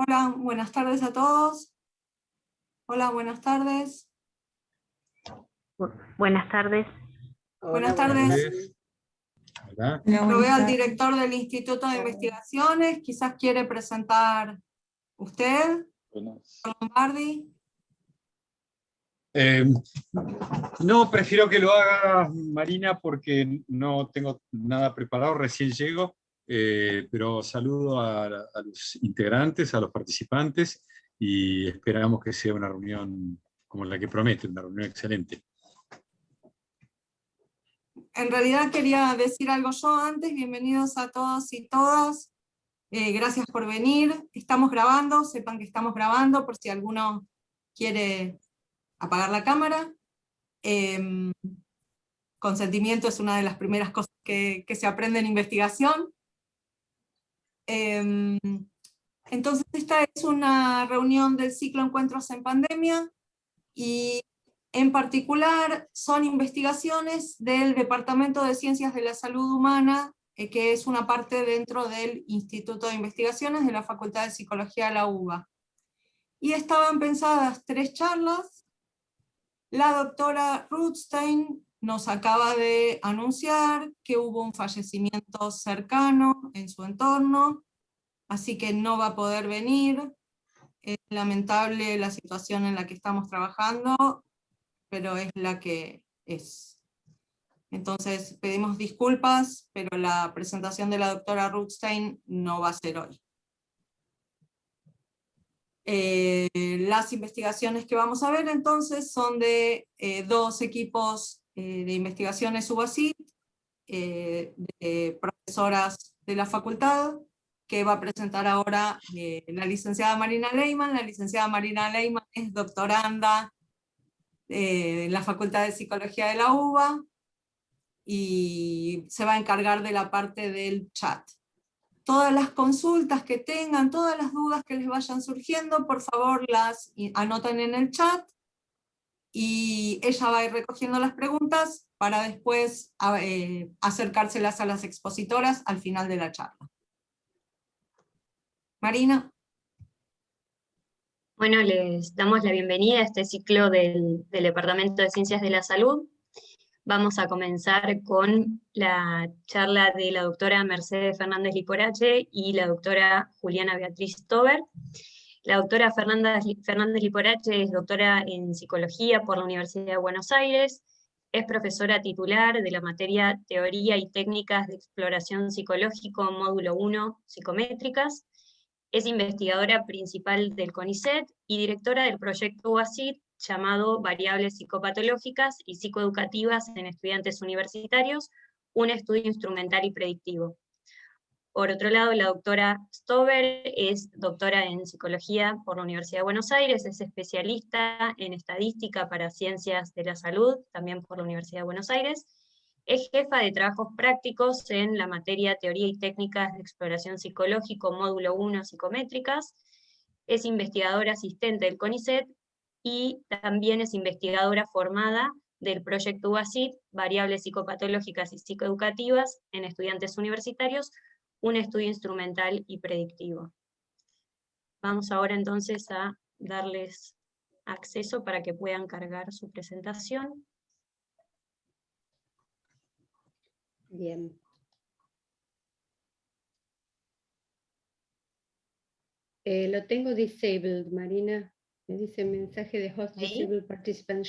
Hola, buenas tardes a todos. Hola, buenas tardes. Buenas tardes. buenas tardes. Hola. Lo veo al director del Instituto de Investigaciones, quizás quiere presentar usted, Lombardi. Eh, no, prefiero que lo haga Marina porque no tengo nada preparado, recién llego, eh, pero saludo a, a, los integrantes, a los participantes, y esperamos que sea una reunión como la que promete, una reunión excelente. En realidad quería decir algo yo antes, bienvenidos a todos y todas, eh, gracias por venir, estamos grabando, sepan que estamos grabando por si alguno quiere apagar la cámara. Eh, consentimiento es una de las primeras cosas que, que se aprende en investigación. Eh, entonces esta es una reunión del ciclo Encuentros en Pandemia, y en particular son investigaciones del Departamento de Ciencias de la Salud Humana, eh, que es una parte dentro del Instituto de Investigaciones de la Facultad de Psicología de la UBA. Y estaban pensadas tres charlas, la doctora Ruthstein nos acaba de anunciar que hubo un fallecimiento cercano en su entorno, así que no va a poder venir. Es lamentable la situación en la que estamos trabajando, pero es la que es. Entonces pedimos disculpas, pero la presentación de la doctora Ruthstein no va a ser hoy. Eh, las investigaciones que vamos a ver entonces son de eh, dos equipos eh, de investigaciones UBACIT, de profesoras de la facultad, que va a presentar ahora la licenciada Marina Leyman. La licenciada Marina Leyman es doctoranda en la Facultad de Psicología de la UBA, y se va a encargar de la parte del chat todas las consultas que tengan, todas las dudas que les vayan surgiendo, por favor las anoten en el chat, y ella va a ir recogiendo las preguntas para después eh, acercárselas a las expositoras al final de la charla. Marina. Bueno, les damos la bienvenida a este ciclo del, del Departamento de Ciencias de la Salud. Vamos a comenzar con la charla de la doctora Mercedes Fernández Liporache y la doctora Juliana Beatriz Tober. La doctora Fernanda Fernández Liporache es doctora en Psicología por la Universidad de Buenos Aires, es profesora titular de la materia Teoría y Técnicas de Exploración Psicológico, módulo 1, Psicométricas, es investigadora principal del CONICET y directora del proyecto UACIT llamado Variables psicopatológicas y psicoeducativas en estudiantes universitarios, un estudio instrumental y predictivo. Por otro lado, la doctora Stover es doctora en psicología por la Universidad de Buenos Aires, es especialista en estadística para ciencias de la salud, también por la Universidad de Buenos Aires, es jefa de trabajos prácticos en la materia Teoría y Técnicas de Exploración Psicológico, módulo 1, Psicométricas, es investigadora asistente del CONICET y también es investigadora formada del proyecto UACIT, Variables Psicopatológicas y Psicoeducativas en Estudiantes Universitarios, un estudio instrumental y predictivo. Vamos ahora entonces a darles acceso para que puedan cargar su presentación. Bien. Eh, lo tengo disabled, Marina. Me dice mensaje de host disable participant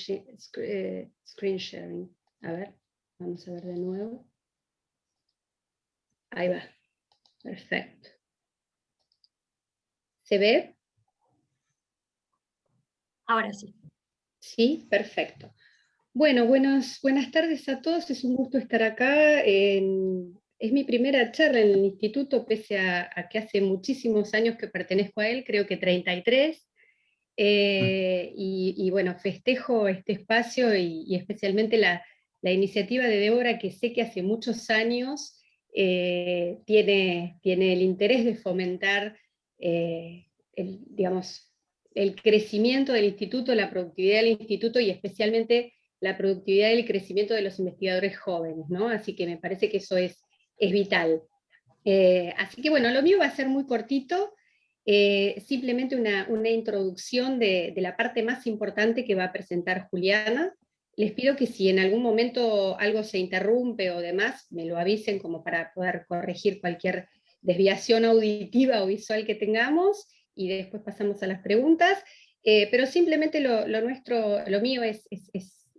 eh, screen sharing. A ver, vamos a ver de nuevo. Ahí va. Perfecto. ¿Se ve? Ahora sí. Sí, perfecto. Bueno, buenas tardes a todos. Es un gusto estar acá. es mi primera charla en el instituto, pese a, a que hace muchísimos años que pertenezco a él, creo que 33. Eh, y, bueno, festejo este espacio y, especialmente la, iniciativa de Débora, que sé que hace muchos años eh, tiene, tiene el interés de fomentar eh, el, digamos, el crecimiento del instituto, la productividad del instituto y especialmente la productividad y el crecimiento de los investigadores jóvenes, ¿no? Así que me parece que eso es, es vital. así que bueno, lo mío va a ser muy cortito, Eh, simplemente una, introducción de, la parte más importante que va a presentar Juliana. Les pido que si en algún momento algo se interrumpe o demás, me lo avisen como para poder corregir cualquier desviación auditiva o visual que tengamos, y después pasamos a las preguntas. Eh, pero simplemente lo, nuestro, lo mío es,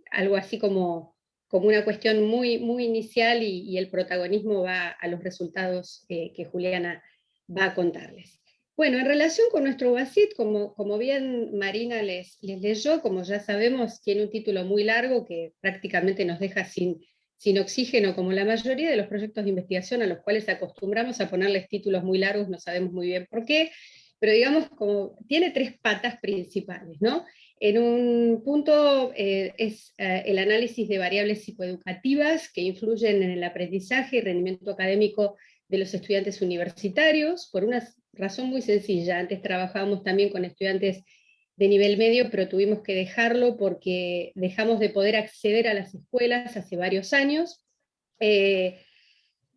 algo así como, como una cuestión muy, muy inicial y, el protagonismo va a los resultados que Juliana va a contarles. Bueno, en relación con nuestro BASIT, como, como bien Marina les, les leyó, como ya sabemos, tiene un título muy largo que prácticamente nos deja sin, sin oxígeno, como la mayoría de los proyectos de investigación a los cuales acostumbramos a ponerles títulos muy largos, no sabemos muy bien por qué, pero digamos, como tiene tres patas principales, ¿no? En un punto eh, es eh, el análisis de variables psicoeducativas que influyen en el aprendizaje y rendimiento académico de los estudiantes universitarios, por una razón muy sencilla. Antes trabajábamos también con estudiantes de nivel medio, pero tuvimos que dejarlo porque dejamos de poder acceder a las escuelas hace varios años, eh,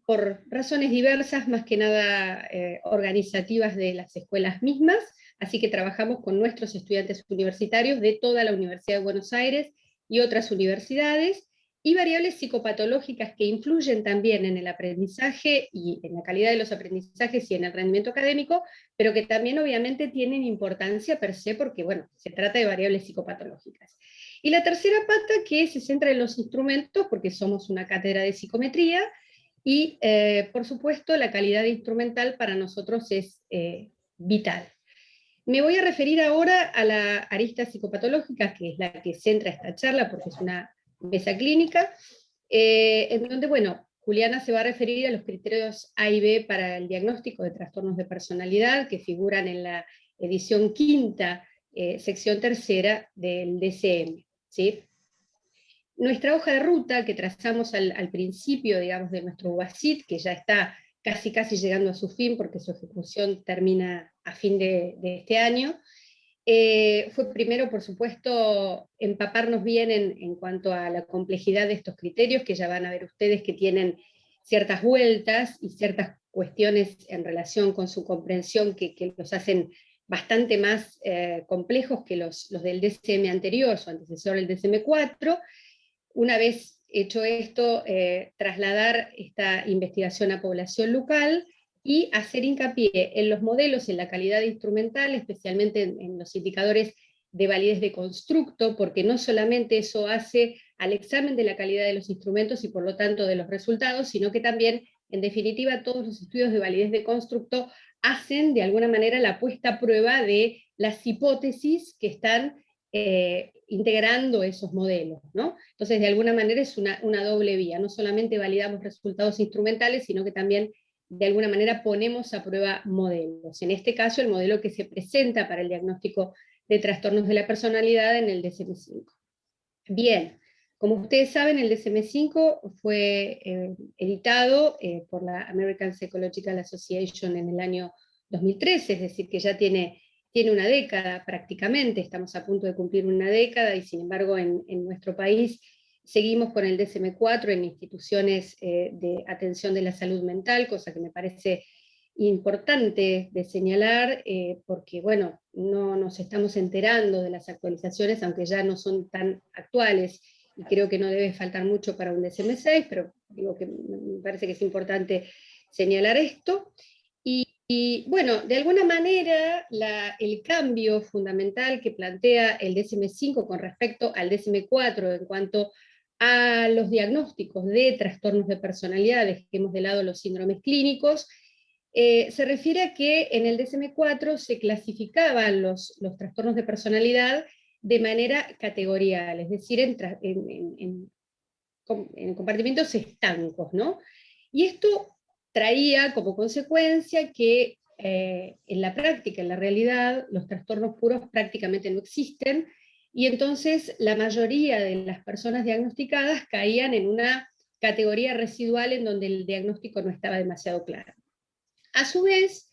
por razones diversas, más que nada eh, organizativas de las escuelas mismas, así que trabajamos con nuestros estudiantes universitarios de toda la Universidad de Buenos Aires y otras universidades, y variables psicopatológicas que influyen también en el aprendizaje y en la calidad de los aprendizajes y en el rendimiento académico, pero que también obviamente tienen importancia per se porque, bueno, se trata de variables psicopatológicas. Y la tercera pata que se centra en los instrumentos, porque somos una cátedra de psicometría, y eh, por supuesto la calidad instrumental para nosotros es eh, vital. Me voy a referir ahora a la arista psicopatológica, que es la que centra esta charla, porque es una mesa clínica, eh, en donde, bueno, Juliana se va a referir a los criterios A y B para el diagnóstico de trastornos de personalidad que figuran en la edición quinta, eh, sección tercera del DCM. ¿sí? Nuestra hoja de ruta que trazamos al, principio, digamos, de nuestro UASIT, que ya está casi casi llegando a su fin porque su ejecución termina a fin de este año, eh, fue primero, por supuesto, empaparnos bien en, cuanto a la complejidad de estos criterios, que ya van a ver ustedes que tienen ciertas vueltas y ciertas cuestiones en relación con su comprensión que, los hacen bastante más eh, complejos que los, los, del DCM anterior, su antecesor el DCM4. Una vez hecho esto, eh, trasladar esta investigación a población local, y hacer hincapié en los modelos, en la calidad instrumental, especialmente en, los indicadores de validez de constructo, porque no solamente eso hace al examen de la calidad de los instrumentos y por lo tanto de los resultados, sino que también, en definitiva, todos los estudios de validez de constructo hacen de alguna manera la puesta a prueba de las hipótesis que están eh, integrando esos modelos. ¿no? Entonces, de alguna manera es una, una doble vía, no solamente validamos resultados instrumentales, sino que también de alguna manera ponemos a prueba modelos. En este caso, el modelo que se presenta para el diagnóstico de trastornos de la personalidad en el DSM-5. Bien, como ustedes saben, el DSM-5 fue eh, editado eh, por la American Psychological Association en el año 2013, es decir, que ya tiene, tiene una década prácticamente, estamos a punto de cumplir una década, y sin embargo en, en nuestro país Seguimos con el DSM-4 en instituciones eh, de atención de la salud mental, cosa que me parece importante de señalar, eh, porque bueno, no nos estamos enterando de las actualizaciones, aunque ya no son tan actuales, y creo que no debe faltar mucho para un DSM-6, pero digo que me parece que es importante señalar esto. Y, bueno, de alguna manera el cambio fundamental que plantea el DSM-5 con respecto al DSM-4 en cuanto a los diagnósticos de trastornos de personalidad, dejemos de lado los síndromes clínicos, eh, se refiere a que en el DSM-4 se clasificaban los, los, trastornos de personalidad de manera categorial, es decir, en, en, en, compartimentos estancos, ¿no? Y esto traía como consecuencia que eh, en la práctica, en la realidad, los trastornos puros prácticamente no existen, y entonces la mayoría de las personas diagnosticadas caían en una categoría residual en donde el diagnóstico no estaba demasiado claro. A su vez,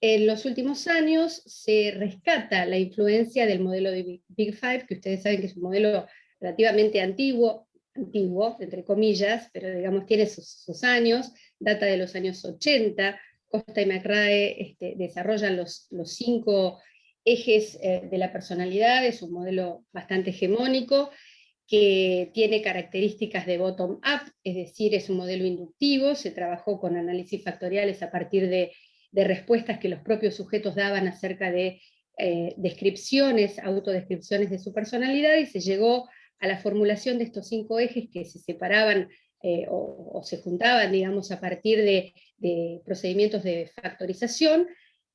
en los últimos años se rescata la influencia del modelo de Big Five, que ustedes saben que es un modelo relativamente antiguo, antiguo, entre comillas, pero digamos tiene sus, años, data de los años 80, Costa y McRae este, desarrollan los, los cinco ejes eh, de la personalidad, es un modelo bastante hegemónico, que tiene características de bottom-up, es decir, es un modelo inductivo, se trabajó con análisis factoriales a partir de, respuestas que los propios sujetos daban acerca de eh, descripciones, autodescripciones de su personalidad, y se llegó a la formulación de estos cinco ejes que se separaban eh, o, se juntaban, digamos, a partir de, de procedimientos de factorización,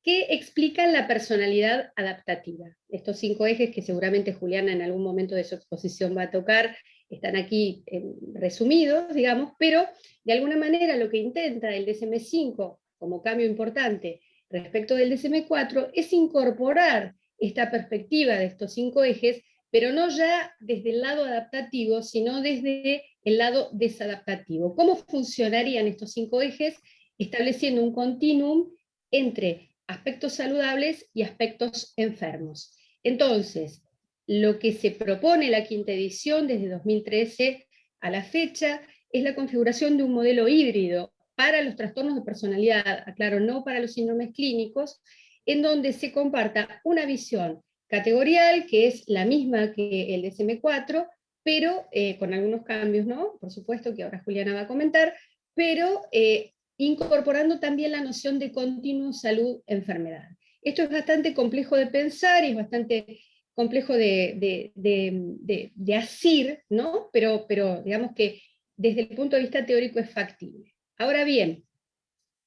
que explican la personalidad adaptativa. Estos cinco ejes que seguramente Juliana en algún momento de su exposición va a tocar, están aquí eh, resumidos, digamos, pero de alguna manera lo que intenta el DSM-5 como cambio importante respecto del DSM-4 es incorporar esta perspectiva de estos cinco ejes, pero no ya desde el lado adaptativo, sino desde el lado desadaptativo. ¿Cómo funcionarían estos cinco ejes? Estableciendo un continuum entre aspectos saludables y aspectos enfermos. Entonces, lo que se propone la quinta edición desde 2013 a la fecha es la configuración de un modelo híbrido para los trastornos de personalidad, aclaro, no para los síndromes clínicos, en donde se comparta una visión categorial, que es la misma que el DSM-4, pero eh, con algunos cambios, ¿no? Por supuesto que ahora Juliana va a comentar, pero eh, incorporando también la noción de continuo salud-enfermedad. Esto es bastante complejo de pensar y es bastante complejo de, de, asir, ¿no? Pero, pero digamos que desde el punto de vista teórico es factible. Ahora bien,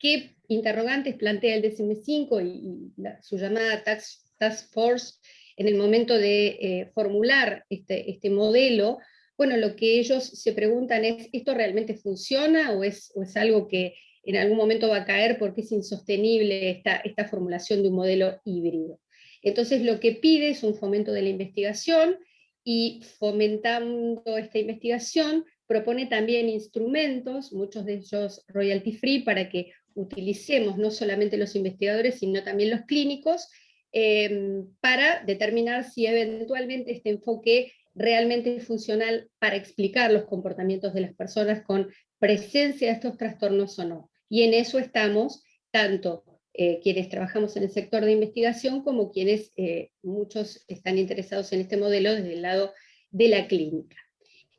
¿qué interrogantes plantea el DSM-5 y, su llamada task, Force en el momento de eh, formular este, este modelo? Bueno, lo que ellos se preguntan es, ¿esto realmente funciona o es, o es algo que en algún momento va a caer porque es insostenible esta, formulación de un modelo híbrido. Entonces lo que pide es un fomento de la investigación y fomentando esta investigación propone también instrumentos, muchos de ellos royalty free, para que utilicemos no solamente los investigadores, sino también los clínicos, em, para determinar si eventualmente este enfoque realmente es funcional para explicar los comportamientos de las personas con presencia de estos trastornos o no. Y en eso estamos tanto eh, quienes trabajamos en el sector de investigación como quienes eh, muchos están interesados en este modelo desde el lado de la clínica.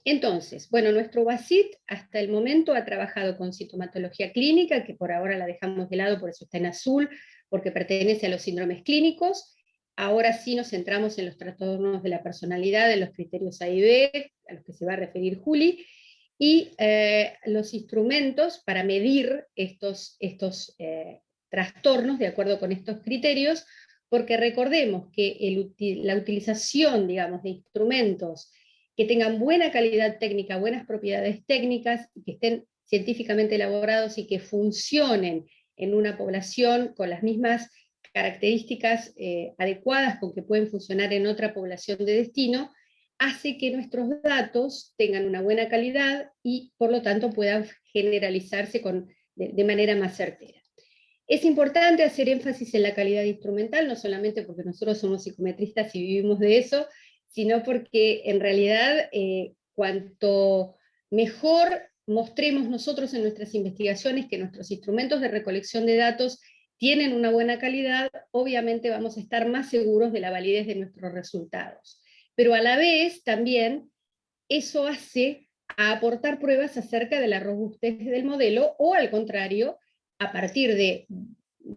Entonces, bueno, nuestro BASIT hasta el momento ha trabajado con sintomatología clínica, que por ahora la dejamos de lado, por eso está en azul, porque pertenece a los síndromes clínicos. Ahora sí nos centramos en los trastornos de la personalidad, en los criterios A y B, a los que se va a referir Juli, y eh, los instrumentos para medir estos, estos eh, trastornos de acuerdo con estos criterios, porque recordemos que la utilización digamos, de instrumentos que tengan buena calidad técnica, buenas propiedades técnicas, que estén científicamente elaborados y que funcionen en una población con las mismas características eh, adecuadas con que pueden funcionar en otra población de destino, hace que nuestros datos tengan una buena calidad y por lo tanto puedan generalizarse de, manera más certera. Es importante hacer énfasis en la calidad instrumental, no solamente porque nosotros somos psicometristas y vivimos de eso, sino porque en realidad eh, cuanto mejor mostremos nosotros en nuestras investigaciones que nuestros instrumentos de recolección de datos tienen una buena calidad, obviamente vamos a estar más seguros de la validez de nuestros resultados pero a la vez también eso hace aportar pruebas acerca de la robustez del modelo, o al contrario, a partir de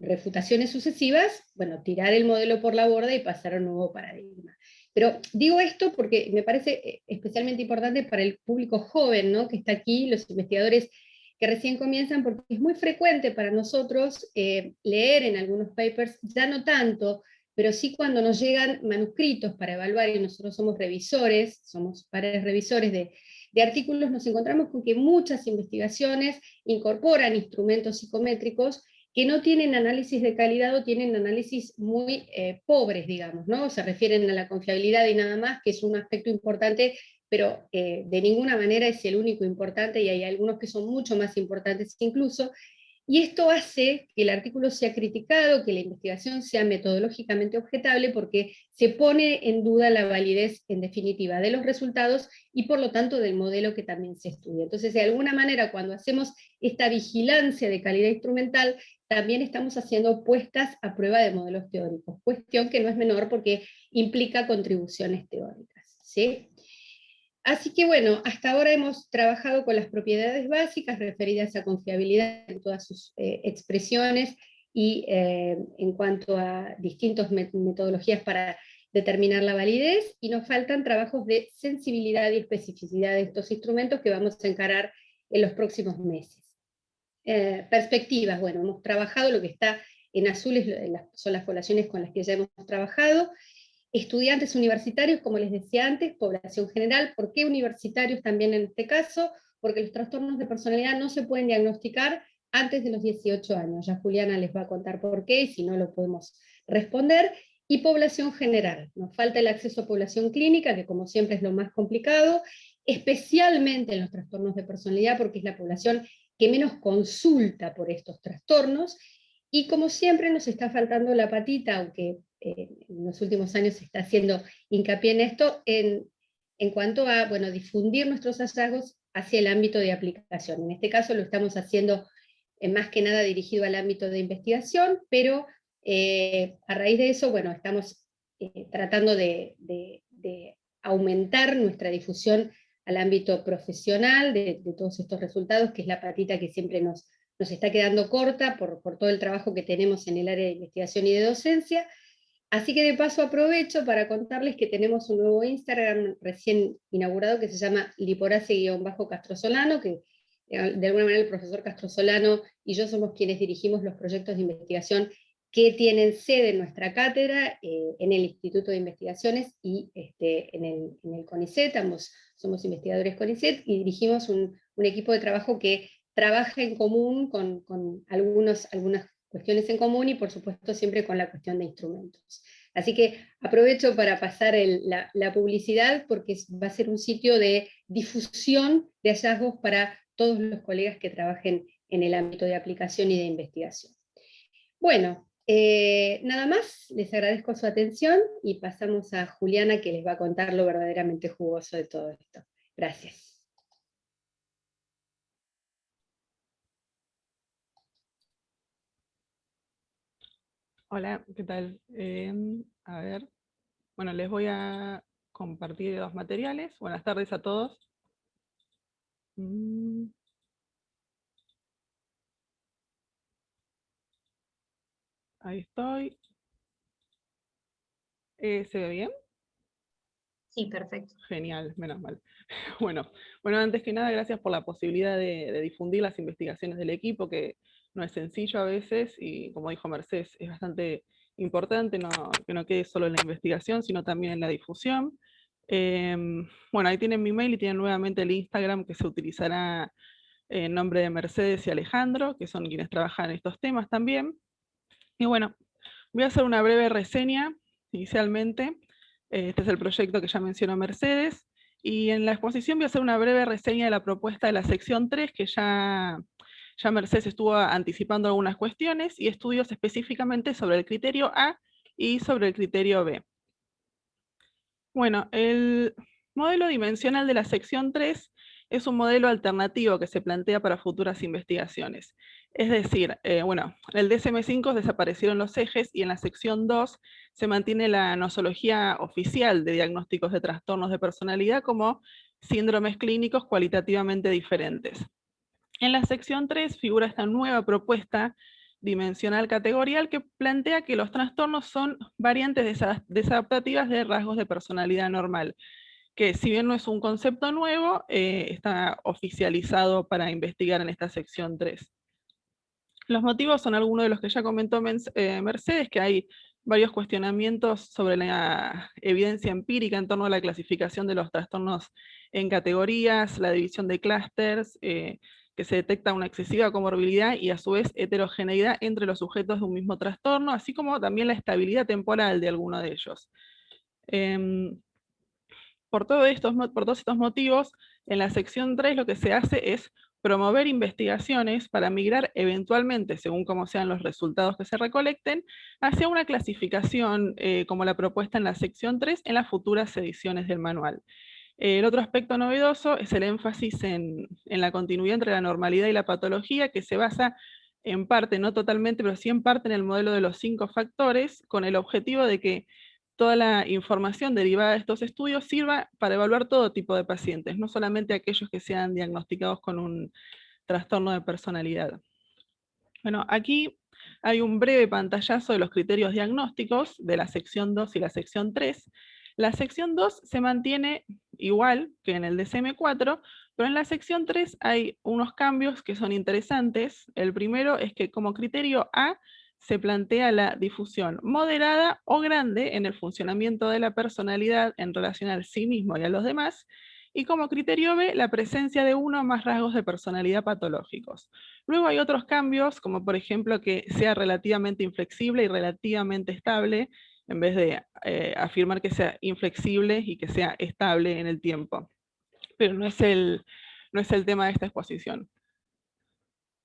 refutaciones sucesivas, bueno, tirar el modelo por la borda y pasar a un nuevo paradigma. Pero digo esto porque me parece eh, especialmente importante para el público joven, ¿no? que está aquí, los investigadores que recién comienzan, porque es muy frecuente para nosotros eh, leer en algunos papers, ya no tanto pero sí cuando nos llegan manuscritos para evaluar, y nosotros somos revisores, somos pares revisores de, artículos, nos encontramos con que muchas investigaciones incorporan instrumentos psicométricos que no tienen análisis de calidad o tienen análisis muy eh, pobres, digamos, ¿no? Se refieren a la confiabilidad y nada más, que es un aspecto importante, pero eh, de ninguna manera es el único importante, y hay algunos que son mucho más importantes incluso, y esto hace que el artículo sea criticado, que la investigación sea metodológicamente objetable, porque se pone en duda la validez en definitiva de los resultados y por lo tanto del modelo que también se estudia. Entonces, de alguna manera, cuando hacemos esta vigilancia de calidad instrumental, también estamos haciendo puestas a prueba de modelos teóricos, cuestión que no es menor porque implica contribuciones teóricas. ¿sí? Así que bueno, hasta ahora hemos trabajado con las propiedades básicas referidas a confiabilidad en todas sus eh, expresiones y eh, en cuanto a distintas metodologías para determinar la validez, y nos faltan trabajos de sensibilidad y especificidad de estos instrumentos que vamos a encarar en los próximos meses. Eh, perspectivas, bueno, hemos trabajado, lo que está en azules son las poblaciones con las que ya hemos trabajado, estudiantes universitarios, como les decía antes, población general, ¿por qué universitarios también en este caso? Porque los trastornos de personalidad no se pueden diagnosticar antes de los 18 años, ya Juliana les va a contar por qué, y si no lo podemos responder, y población general, nos falta el acceso a población clínica, que como siempre es lo más complicado, especialmente en los trastornos de personalidad, porque es la población que menos consulta por estos trastornos, y como siempre nos está faltando la patita, aunque eh, en los últimos años se está haciendo hincapié en esto, en, cuanto a bueno, difundir nuestros hallazgos hacia el ámbito de aplicación. En este caso lo estamos haciendo eh, más que nada dirigido al ámbito de investigación, pero eh, a raíz de eso, bueno, estamos tratando de, de, aumentar nuestra difusión al ámbito profesional de, de, todos estos resultados, que es la patita que siempre nos, nos está quedando corta por, por todo el trabajo que tenemos en el área de investigación y de docencia, Así que de paso aprovecho para contarles que tenemos un nuevo Instagram recién inaugurado que se llama liporace-castrosolano, que eh, de alguna manera el profesor Castrosolano y yo somos quienes dirigimos los proyectos de investigación que tienen sede en nuestra cátedra, eh, en el Instituto de Investigaciones y este, en, el, CONICET, somos investigadores CONICET y dirigimos un, equipo de trabajo que trabaja en común con, con algunos, algunas cuestiones en común y por supuesto siempre con la cuestión de instrumentos. Así que aprovecho para pasar la, publicidad porque va a ser un sitio de difusión de hallazgos para todos los colegas que trabajen en el ámbito de aplicación y de investigación. Bueno, eh, nada más, les agradezco su atención y pasamos a Juliana que les va a contar lo verdaderamente jugoso de todo esto. Gracias. Hola, ¿qué tal? Em, a ver, bueno, les voy a compartir dos materiales. Buenas tardes a todos. Mm. Ahí estoy. Eh, ¿Se ve bien? Sí, perfecto. Genial, menos mal. Bueno, bueno, antes que nada, gracias por la posibilidad de, de difundir las investigaciones del equipo, que no es sencillo a veces y como dijo Mercedes, es bastante importante que no quede solo en la investigación, sino también en la difusión. Em, bueno, ahí tienen mi mail y tienen nuevamente el Instagram que se utilizará en nombre de Mercedes y Alejandro, que son quienes trabajan en estos temas también. Y bueno, voy a hacer una breve reseña inicialmente. Este es el proyecto que ya mencionó Mercedes. Y en la exposición voy a hacer una breve reseña de la propuesta de la sección 3, que ya ya Mercedes estuvo anticipando algunas cuestiones y estudios específicamente sobre el criterio A y sobre el criterio B. Bueno, el modelo dimensional de la sección 3 es un modelo alternativo que se plantea para futuras investigaciones. Es decir, eh, bueno, en el DSM-5 desaparecieron los ejes y en la sección 2 se mantiene la nosología oficial de diagnósticos de trastornos de personalidad como síndromes clínicos cualitativamente diferentes. En la sección 3 figura esta nueva propuesta dimensional categorial que plantea que los trastornos son variantes desadaptativas de rasgos de personalidad normal, que si bien no es un concepto nuevo, eh, está oficializado para investigar en esta sección 3. Los motivos son algunos de los que ya comentó eh, Mercedes, que hay varios cuestionamientos sobre la evidencia empírica en torno a la clasificación de los trastornos en categorías, la división de clústeres, eh, que se detecta una excesiva comorbilidad y a su vez heterogeneidad entre los sujetos de un mismo trastorno, así como también la estabilidad temporal de alguno de ellos. Em, por, estos, por todos estos motivos, en la sección 3 lo que se hace es promover investigaciones para migrar eventualmente, según como sean los resultados que se recolecten, hacia una clasificación eh, como la propuesta en la sección 3 en las futuras ediciones del manual. El otro aspecto novedoso es el énfasis en, la continuidad entre la normalidad y la patología, que se basa en parte, no totalmente, pero sí en parte en el modelo de los cinco factores, con el objetivo de que toda la información derivada de estos estudios sirva para evaluar todo tipo de pacientes, no solamente aquellos que sean diagnosticados con un trastorno de personalidad. Bueno, aquí hay un breve pantallazo de los criterios diagnósticos de la sección 2 y la sección 3. La sección 2 se mantiene igual que en el DSM-4, pero en la sección 3 hay unos cambios que son interesantes. El primero es que como criterio A se plantea la difusión moderada o grande en el funcionamiento de la personalidad en relación al sí mismo y a los demás, y como criterio B, la presencia de uno o más rasgos de personalidad patológicos. Luego hay otros cambios, como por ejemplo que sea relativamente inflexible y relativamente estable, en vez de eh, afirmar que sea inflexible y que sea estable en el tiempo. Pero no es el, no es el tema de esta exposición.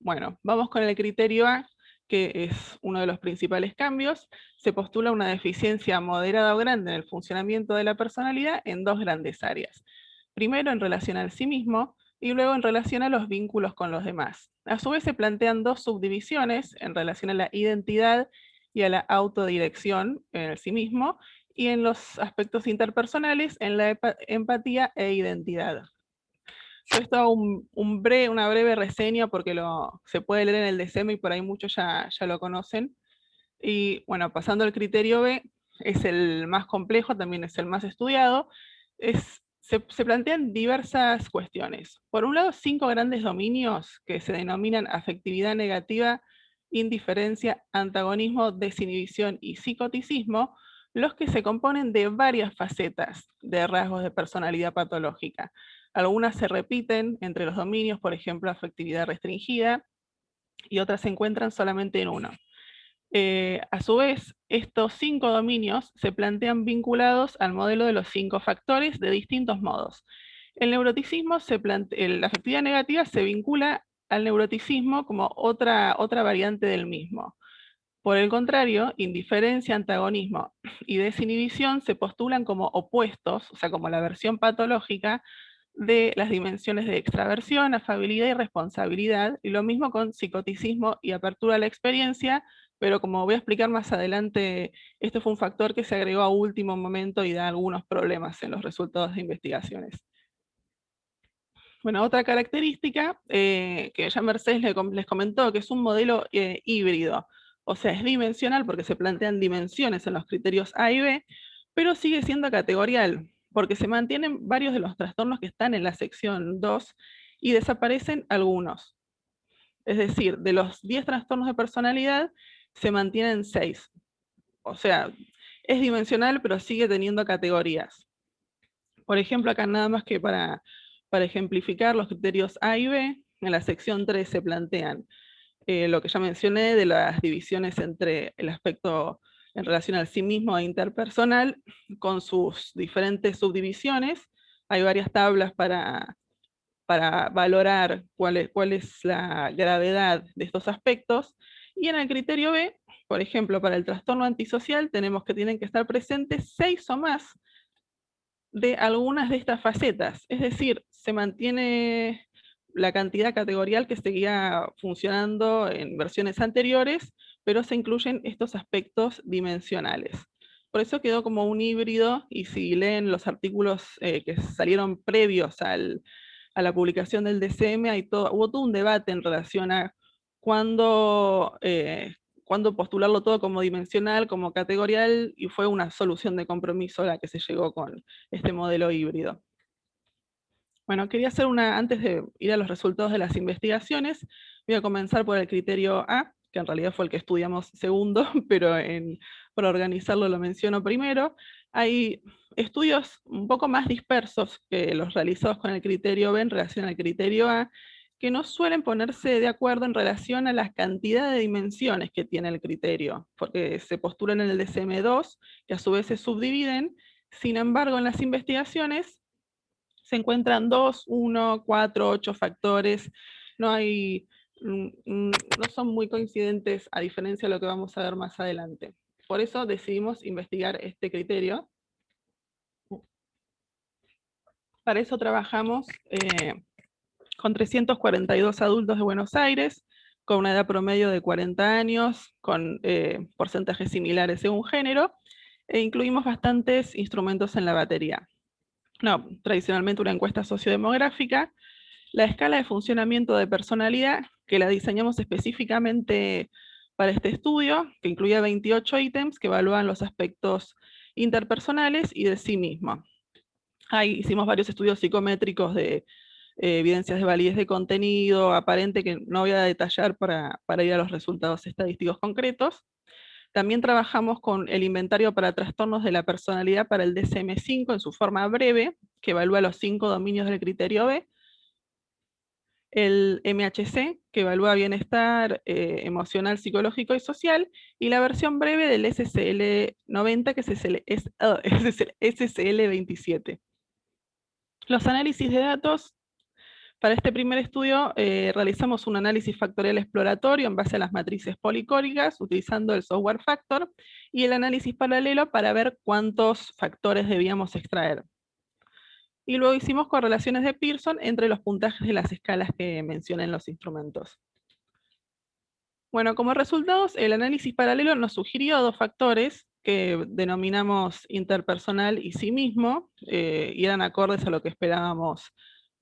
Bueno, vamos con el criterio A, que es uno de los principales cambios, se postula una deficiencia moderada o grande en el funcionamiento de la personalidad en dos grandes áreas. Primero en relación al sí mismo, y luego en relación a los vínculos con los demás. A su vez se plantean dos subdivisiones en relación a la identidad y a la autodirección en sí mismo, y en los aspectos interpersonales en la empatía e identidad. Esto un, un breve, una breve reseña porque lo, se puede leer en el DSM y por ahí muchos ya, ya lo conocen. Y bueno, pasando al criterio B, es el más complejo, también es el más estudiado, es, se, plantean diversas cuestiones. Por un lado, cinco grandes dominios que se denominan afectividad negativa, indiferencia, antagonismo, desinhibición y psicoticismo, los que se componen de varias facetas de rasgos de personalidad patológica. Algunas se repiten entre los dominios, por ejemplo, afectividad restringida, y otras se encuentran solamente en uno. Eh, a su vez, estos cinco dominios se plantean vinculados al modelo de los cinco factores de distintos modos. El neuroticismo, la afectividad negativa se vincula al neuroticismo como otra, otra variante del mismo. Por el contrario, indiferencia, antagonismo y desinhibición se postulan como opuestos, o sea, como la versión patológica de las dimensiones de extraversión, afabilidad y responsabilidad, y lo mismo con psicoticismo y apertura a la experiencia, pero como voy a explicar más adelante, este fue un factor que se agregó a último momento y da algunos problemas en los resultados de investigaciones. Bueno, otra característica eh, que ya Mercedes les comentó, que es un modelo eh, híbrido, o sea, es dimensional porque se plantean dimensiones en los criterios A y B, pero sigue siendo categorial, porque se mantienen varios de los trastornos que están en la sección 2 y desaparecen algunos. Es decir, de los 10 trastornos de personalidad, se mantienen 6. O sea, es dimensional, pero sigue teniendo categorías. Por ejemplo, acá nada más que para, para ejemplificar los criterios A y B, en la sección 3 se plantean eh, lo que ya mencioné de las divisiones entre el aspecto en relación al sí mismo e interpersonal, con sus diferentes subdivisiones. Hay varias tablas para, para valorar cuál es, cuál es la gravedad de estos aspectos. Y en el criterio B, por ejemplo, para el trastorno antisocial, tenemos que tienen que estar presentes seis o más de algunas de estas facetas. Es decir, se mantiene la cantidad categorial que seguía funcionando en versiones anteriores, pero se incluyen estos aspectos dimensionales. Por eso quedó como un híbrido, y si leen los artículos eh, que salieron previos al, a la publicación del DCM, hay todo, hubo todo un debate en relación a cuándo, eh, cuándo postularlo todo como dimensional, como categorial, y fue una solución de compromiso la que se llegó con este modelo híbrido. Bueno, quería hacer una, antes de ir a los resultados de las investigaciones, voy a comenzar por el criterio A, que en realidad fue el que estudiamos segundo, pero en, para organizarlo lo menciono primero. Hay estudios un poco más dispersos que los realizados con el criterio B en relación al criterio A, que no suelen ponerse de acuerdo en relación a la cantidad de dimensiones que tiene el criterio, porque se postulan en el DSM-2, que a su vez se subdividen, sin embargo en las investigaciones se encuentran dos, uno, cuatro, ocho factores, no hay Mm, mm, no son muy coincidentes a diferencia de lo que vamos a ver más adelante. Por eso decidimos investigar este criterio. Para eso trabajamos eh, con 342 adultos de Buenos Aires, con una edad promedio de 40 años, con eh, porcentajes similares según género, e incluimos bastantes instrumentos en la batería. No, tradicionalmente una encuesta sociodemográfica, la escala de funcionamiento de personalidad, que la diseñamos específicamente para este estudio, que incluía 28 ítems que evalúan los aspectos interpersonales y de sí mismo. Ahí hicimos varios estudios psicométricos de eh, evidencias de validez de contenido aparente que no voy a detallar para, para ir a los resultados estadísticos concretos. También trabajamos con el inventario para trastornos de la personalidad para el DSM-5 en su forma breve, que evalúa los cinco dominios del criterio B, el MHC, que evalúa bienestar eh, emocional, psicológico y social, y la versión breve del SCL-90, que es, el, SCL-27. Los análisis de datos, para este primer estudio eh, realizamos un análisis factorial exploratorio en base a las matrices policóricas, utilizando el software factor, y el análisis paralelo para ver cuántos factores debíamos extraer. Y luego hicimos correlaciones de Pearson entre los puntajes de las escalas que mencioné en los instrumentos. Bueno, como resultados, el análisis paralelo nos sugirió dos factores que denominamos interpersonal y sí mismo, eh, y eran acordes a lo que esperábamos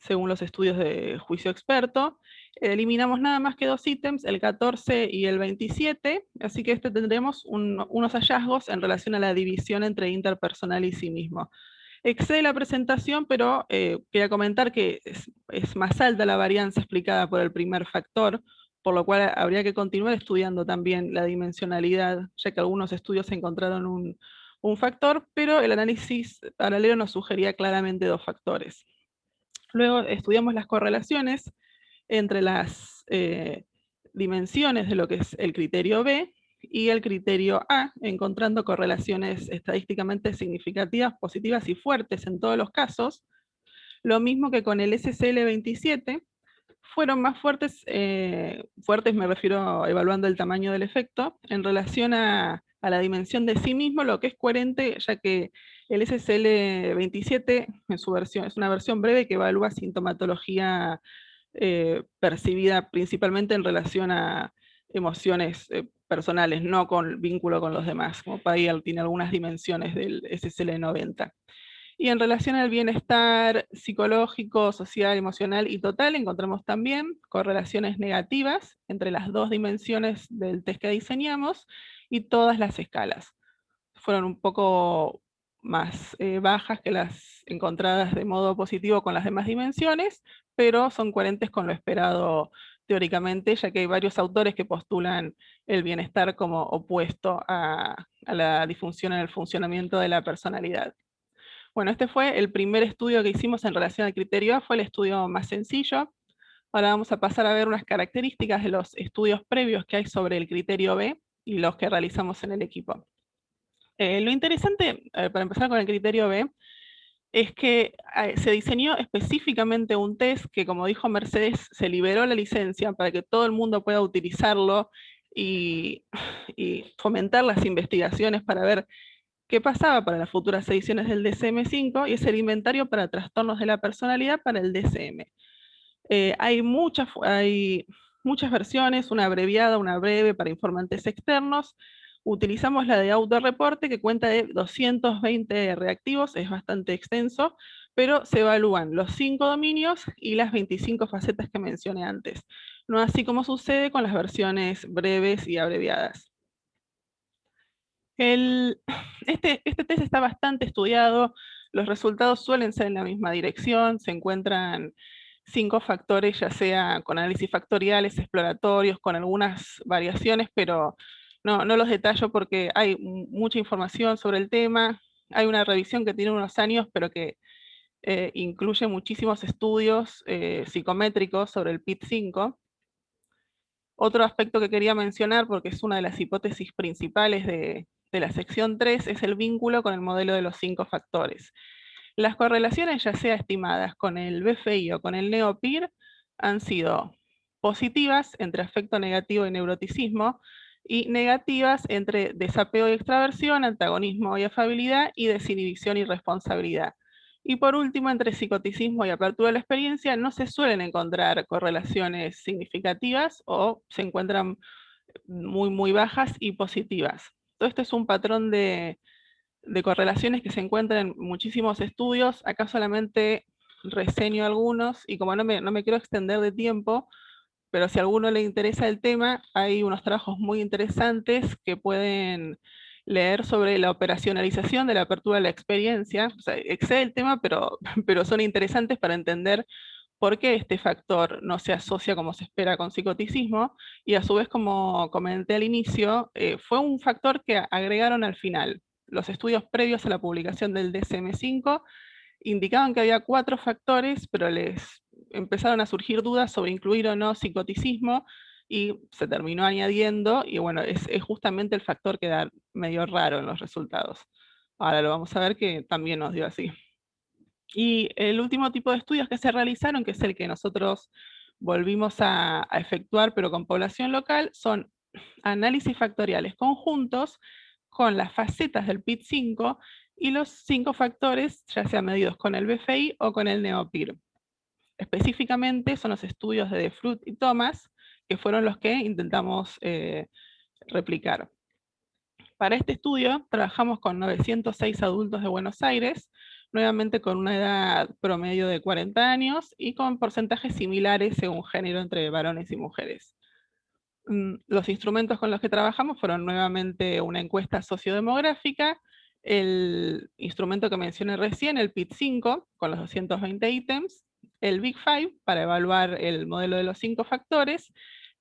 según los estudios de juicio experto. Eliminamos nada más que dos ítems, el 14 y el 27, así que este tendremos unos hallazgos en relación a la división entre interpersonal y sí mismo. Excede la presentación, pero eh, quería comentar que es, más alta la varianza explicada por el primer factor, por lo cual habría que continuar estudiando también la dimensionalidad, ya que algunos estudios encontraron un, factor, pero el análisis paralelo nos sugería claramente dos factores. Luego estudiamos las correlaciones entre las eh, dimensiones de lo que es el criterio B y el criterio A, encontrando correlaciones estadísticamente significativas, positivas y fuertes en todos los casos, lo mismo que con el SCL27, fueron más fuertes, eh, fuertes me refiero evaluando el tamaño del efecto, en relación a, la dimensión de sí mismo, lo que es coherente, ya que el SCL27 en su versión, es una versión breve que evalúa sintomatología eh, percibida principalmente en relación a emociones eh, personales, no con vínculo con los demás, como él tiene algunas dimensiones del SSL90. Y en relación al bienestar psicológico, social, emocional y total, encontramos también correlaciones negativas entre las dos dimensiones del test que diseñamos y todas las escalas. Fueron un poco más eh, bajas que las encontradas de modo positivo con las demás dimensiones, pero son coherentes con lo esperado teóricamente, ya que hay varios autores que postulan el bienestar como opuesto a, la disfunción en el funcionamiento de la personalidad. Bueno, este fue el primer estudio que hicimos en relación al criterio A, fue el estudio más sencillo. Ahora vamos a pasar a ver unas características de los estudios previos que hay sobre el criterio B los que realizamos en el equipo. Eh, lo interesante, para empezar con el criterio B, es que eh, se diseñó específicamente un test que, como dijo Mercedes, se liberó la licencia para que todo el mundo pueda utilizarlo y, fomentar las investigaciones para ver qué pasaba para las futuras ediciones del DSM-5 y es el inventario para trastornos de la personalidad para el. Eh, hay, muchas, hay muchas versiones, una abreviada, una breve para informantes externos, Utilizamos la de autorreporte que cuenta de 220 reactivos, es bastante extenso, pero se evalúan los cinco dominios y las 25 facetas que mencioné antes. No así como sucede con las versiones breves y abreviadas. este, este test está bastante estudiado, los resultados suelen ser en la misma dirección, se encuentran cinco factores, ya sea con análisis factoriales, exploratorios, con algunas variaciones, pero no, los detallo porque hay mucha información sobre el tema, hay una revisión que tiene unos años, pero que eh, incluye muchísimos estudios eh, psicométricos sobre el PIT-5. Otro aspecto que quería mencionar, porque es una de las hipótesis principales de, de la sección 3, es el vínculo con el modelo de los cinco factores. Las correlaciones, ya sea estimadas con el BFI o con el NeoPIR, han sido positivas entre afecto negativo y neuroticismo, y negativas entre desapego y extraversión, antagonismo y afabilidad, y desinhibición y responsabilidad. Y por último, entre psicoticismo y apertura de la experiencia no se suelen encontrar correlaciones significativas o se encuentran muy, muy bajas y positivas. Todo esto es un patrón de, correlaciones que se encuentran en muchísimos estudios. Acá solamente reseño algunos y como no me, no me quiero extender de tiempo, pero si a alguno le interesa el tema, hay unos trabajos muy interesantes que pueden leer sobre la operacionalización de la apertura de la experiencia. O excede el tema, pero, pero son interesantes para entender por qué este factor no se asocia como se espera con psicoticismo, y a su vez, como comenté al inicio, eh, fue un factor que agregaron al final. Los estudios previos a la publicación del DSM-5 indicaban que había cuatro factores, pero les empezaron a surgir dudas sobre incluir o no psicoticismo, y se terminó añadiendo, y bueno, es, justamente el factor que da medio raro en los resultados. Ahora lo vamos a ver que también nos dio así. Y el último tipo de estudios que se realizaron, que es el que nosotros volvimos a, a efectuar, pero con población local, son análisis factoriales conjuntos con las facetas del PIT5 y los cinco factores, ya sean medidos con el BFI o con el NeoPIR. Específicamente son los estudios de Fruit y Thomas, que fueron los que intentamos eh, replicar. Para este estudio trabajamos con 906 adultos de Buenos Aires, nuevamente con una edad promedio de 40 años y con porcentajes similares según género entre varones y mujeres. Mm, los instrumentos con los que trabajamos fueron nuevamente una encuesta sociodemográfica, el instrumento que mencioné recién, el PIT-5, con los 220 ítems, el Big Five, para evaluar el modelo de los cinco factores,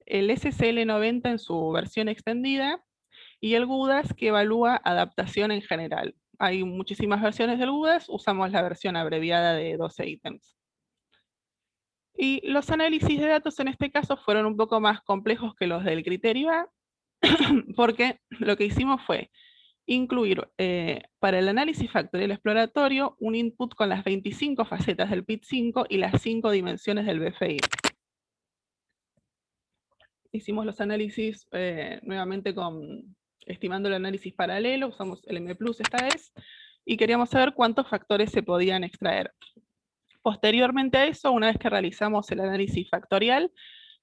el SCL90 en su versión extendida, y el GUDAS que evalúa adaptación en general. Hay muchísimas versiones del GUDAS, usamos la versión abreviada de 12 ítems. Y los análisis de datos en este caso fueron un poco más complejos que los del criterio A, porque lo que hicimos fue incluir eh, para el análisis factorial exploratorio un input con las 25 facetas del PIT5 y las 5 dimensiones del BFI. Hicimos los análisis eh, nuevamente con, estimando el análisis paralelo, usamos el M+, esta vez, y queríamos saber cuántos factores se podían extraer. Posteriormente a eso, una vez que realizamos el análisis factorial,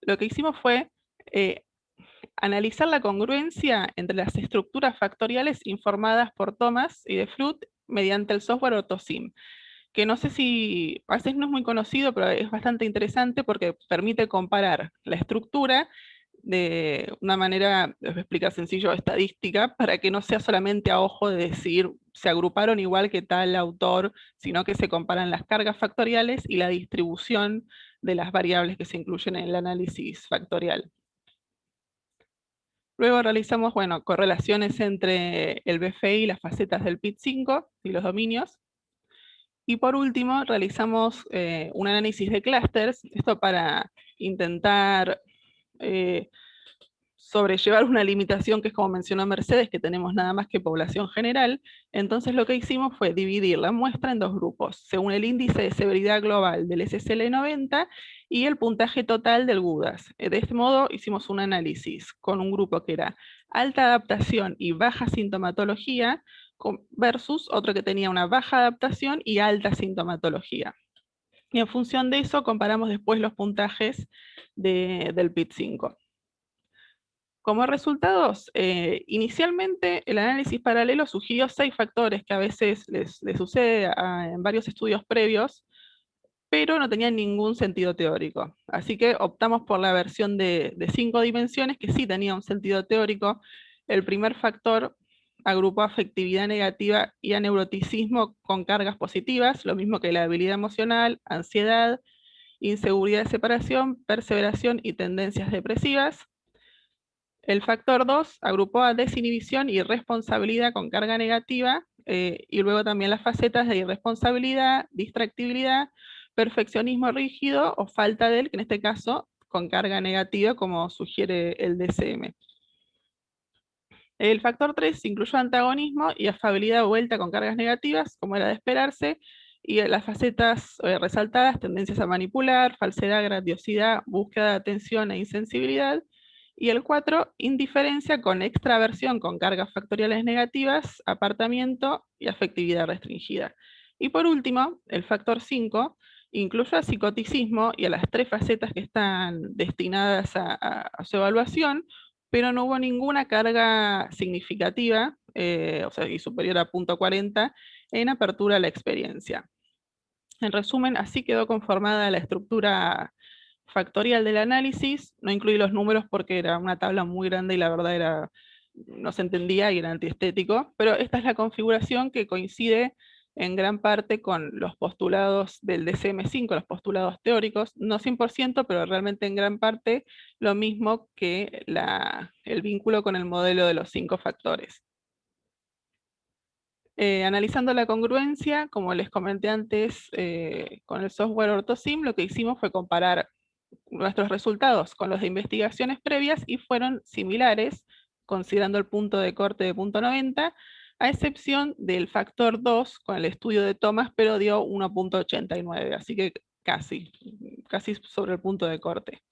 lo que hicimos fue eh, analizar la congruencia entre las estructuras factoriales informadas por Thomas y de Fruit mediante el software AutoSim, que no sé si, a veces no es muy conocido, pero es bastante interesante porque permite comparar la estructura de una manera, les voy a explicar sencillo, estadística, para que no sea solamente a ojo de decir se agruparon igual que tal autor, sino que se comparan las cargas factoriales y la distribución de las variables que se incluyen en el análisis factorial. Luego realizamos bueno, correlaciones entre el BFI y las facetas del PIT5 y los dominios. Y por último, realizamos eh, un análisis de clústeres, esto para intentar eh, sobrellevar una limitación que es como mencionó Mercedes, que tenemos nada más que población general, entonces lo que hicimos fue dividir la muestra en dos grupos, según el índice de severidad global del SSL90 y el puntaje total del GUDAS. Eh, de este modo hicimos un análisis con un grupo que era alta adaptación y baja sintomatología, versus otro que tenía una baja adaptación y alta sintomatología. Y en función de eso comparamos después los puntajes del PIT-5. Como resultados, eh, inicialmente el análisis paralelo sugirió seis factores que a veces les, sucede en varios estudios previos, pero no tenían ningún sentido teórico. Así que optamos por la versión de cinco dimensiones que sí tenía un sentido teórico. El primer factor agrupó afectividad negativa y aneuroticismo con cargas positivas, lo mismo que la habilidad emocional, ansiedad, inseguridad de separación, perseveración y tendencias depresivas. El factor 2 agrupó a desinhibición y responsabilidad con carga negativa, eh, y luego también las facetas de irresponsabilidad, distractibilidad, perfeccionismo rígido o falta de él, que en este caso con carga negativa, como sugiere el DCM. El factor 3 incluyó antagonismo y afabilidad vuelta con cargas negativas, como era de esperarse, y las facetas eh, resaltadas, tendencias a manipular, falsedad, grandiosidad, búsqueda de atención e insensibilidad, y el 4, indiferencia con extraversión con cargas factoriales negativas, apartamiento y afectividad restringida. Y por último, el factor 5 incluye al psicoticismo y a las tres facetas que están destinadas a, su evaluación, pero no hubo ninguna carga significativa, eh, o sea, y superior a punto .40, en apertura a la experiencia. En resumen, así quedó conformada la estructura factorial del análisis, no incluí los números porque era una tabla muy grande y la verdad era, no se entendía y era antiestético, pero esta es la configuración que coincide en gran parte con los postulados del DCM5, los postulados teóricos, no 100%, pero realmente en gran parte lo mismo que el vínculo con el modelo de los cinco factores. Eh, analizando la congruencia, como les comenté antes, eh, con el software OrtoSim, lo que hicimos fue comparar nuestros resultados con los de investigaciones previas y fueron similares, considerando el punto de corte de punto .90, a excepción del factor 2 con el estudio de Thomas, pero dio 1.89, así que casi, casi sobre el punto de corte.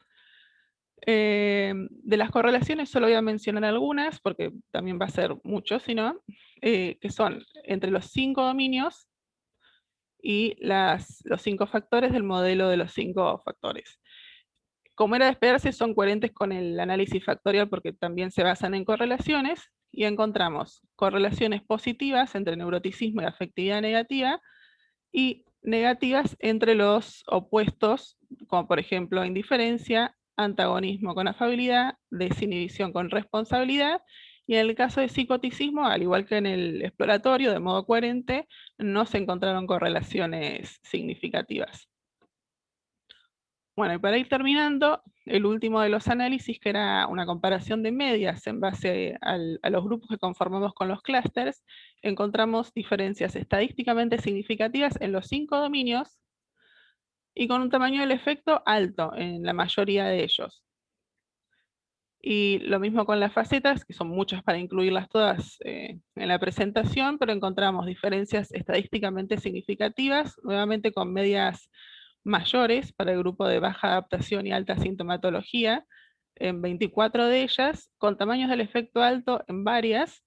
Eh, de las correlaciones solo voy a mencionar algunas, porque también va a ser mucho, sino eh, que son entre los cinco dominios y las, los cinco factores del modelo de los cinco factores. Como era de esperarse, son coherentes con el análisis factorial porque también se basan en correlaciones, y encontramos correlaciones positivas entre neuroticismo y afectividad negativa, y negativas entre los opuestos, como por ejemplo indiferencia, antagonismo con afabilidad, desinhibición con responsabilidad, y en el caso de psicoticismo, al igual que en el exploratorio, de modo coherente, no se encontraron correlaciones significativas. Bueno, y para ir terminando, el último de los análisis, que era una comparación de medias en base a los grupos que conformamos con los clústeres, encontramos diferencias estadísticamente significativas en los cinco dominios y con un tamaño del efecto alto en la mayoría de ellos. Y lo mismo con las facetas, que son muchas para incluirlas todas eh, en la presentación, pero encontramos diferencias estadísticamente significativas, nuevamente con medias mayores para el grupo de baja adaptación y alta sintomatología, en 24 de ellas, con tamaños del efecto alto en varias.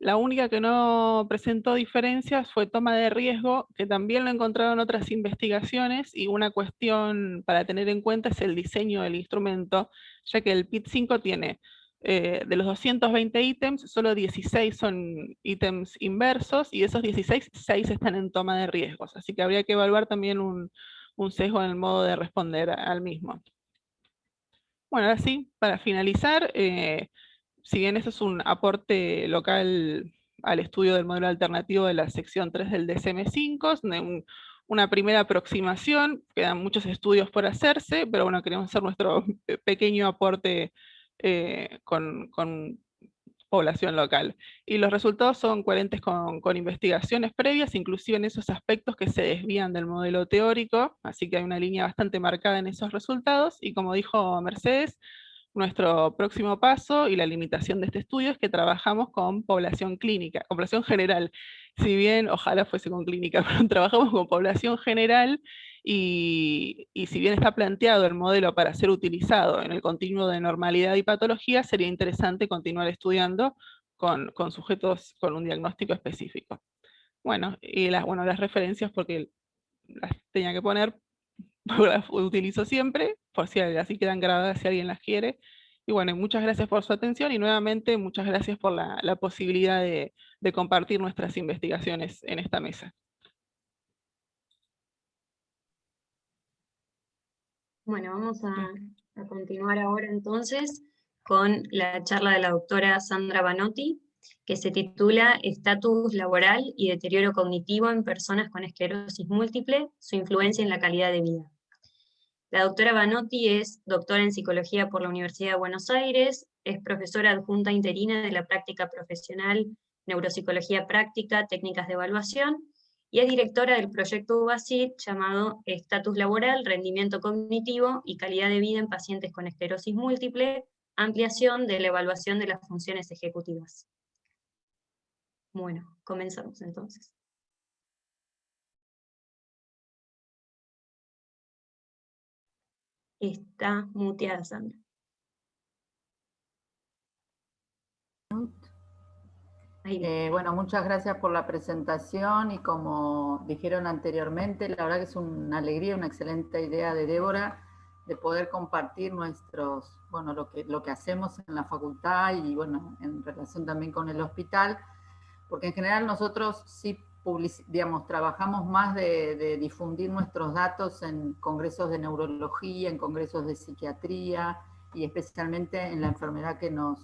La única que no presentó diferencias fue toma de riesgo, que también lo encontraron otras investigaciones, y una cuestión para tener en cuenta es el diseño del instrumento, ya que el PIT-5 tiene eh, de los 220 ítems, solo 16 son ítems inversos, y de esos 16, 6 están en toma de riesgos. Así que habría que evaluar también un, un sesgo en el modo de responder al mismo. Bueno, ahora sí, para finalizar, eh, si bien eso es un aporte local al estudio del modelo alternativo de la sección 3 del DSM-5, una primera aproximación, quedan muchos estudios por hacerse, pero bueno, queremos hacer nuestro pequeño aporte eh, con, con población local. Y los resultados son coherentes con, investigaciones previas, inclusive en esos aspectos que se desvían del modelo teórico, así que hay una línea bastante marcada en esos resultados, y como dijo Mercedes, nuestro próximo paso y la limitación de este estudio es que trabajamos con población clínica, población general. Si bien, ojalá fuese con clínica, pero trabajamos con población general y, si bien está planteado el modelo para ser utilizado en el continuo de normalidad y patología, sería interesante continuar estudiando con, sujetos con un diagnóstico específico. Bueno, y las, bueno, las referencias porque las tenía que poner, las utilizo siempre, por si así quedan grabadas si alguien las quiere. Y bueno, muchas gracias por su atención y nuevamente muchas gracias por la, posibilidad de compartir nuestras investigaciones en esta mesa. Bueno, vamos a, continuar ahora entonces con la charla de la doctora Sandra Banotti, que se titula Estatus laboral y deterioro cognitivo en personas con esclerosis múltiple, su influencia en la calidad de vida. La doctora Banotti es doctora en psicología por la Universidad de Buenos Aires, es profesora adjunta interina de la práctica profesional Neuropsicología Práctica, Técnicas de Evaluación, y es directora del proyecto UBASIT llamado Estatus Laboral, Rendimiento Cognitivo y Calidad de Vida en Pacientes con Esclerosis Múltiple, ampliación de la evaluación de las funciones ejecutivas. Bueno, comenzamos entonces. Está muteada Sandra. Eh, bueno, muchas gracias por la presentación y como dijeron anteriormente, la verdad que es una alegría, una excelente idea de Débora de poder compartir nuestros, bueno, lo que, lo que hacemos en la facultad y bueno, en relación también con el hospital, porque en general nosotros sí digamos, trabajamos más de, difundir nuestros datos en congresos de neurología, en congresos de psiquiatría y especialmente en la enfermedad que nos,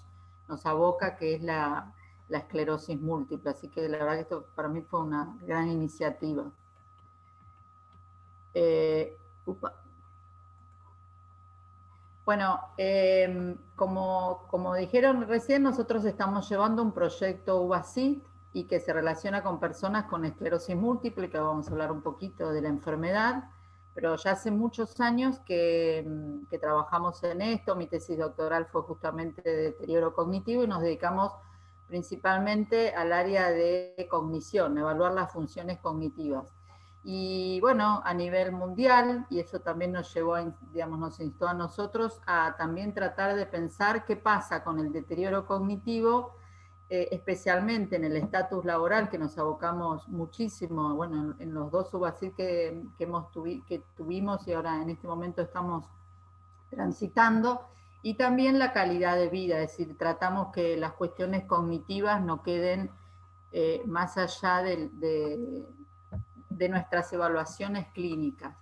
nos aboca, que es la, la esclerosis múltiple. Así que la verdad que esto para mí fue una gran iniciativa. Eh, bueno, em, como, como, dijeron recién, nosotros estamos llevando un proyecto UBACIT y que se relaciona con personas con esclerosis múltiple, que vamos a hablar un poquito de la enfermedad, pero ya hace muchos años que, que trabajamos en esto, mi tesis doctoral fue justamente de deterioro cognitivo y nos dedicamos principalmente al área de cognición, evaluar las funciones cognitivas. Y bueno, a nivel mundial, y eso también nos llevó, digamos, nos instó a nosotros a también tratar de pensar qué pasa con el deterioro cognitivo, eh, especialmente en el estatus laboral, que nos abocamos muchísimo, bueno, en, los dos subasir que, que, hemos que tuvimos y ahora en este momento estamos transitando, y también la calidad de vida, es decir, tratamos que las cuestiones cognitivas no queden eh, más allá de, nuestras evaluaciones clínicas.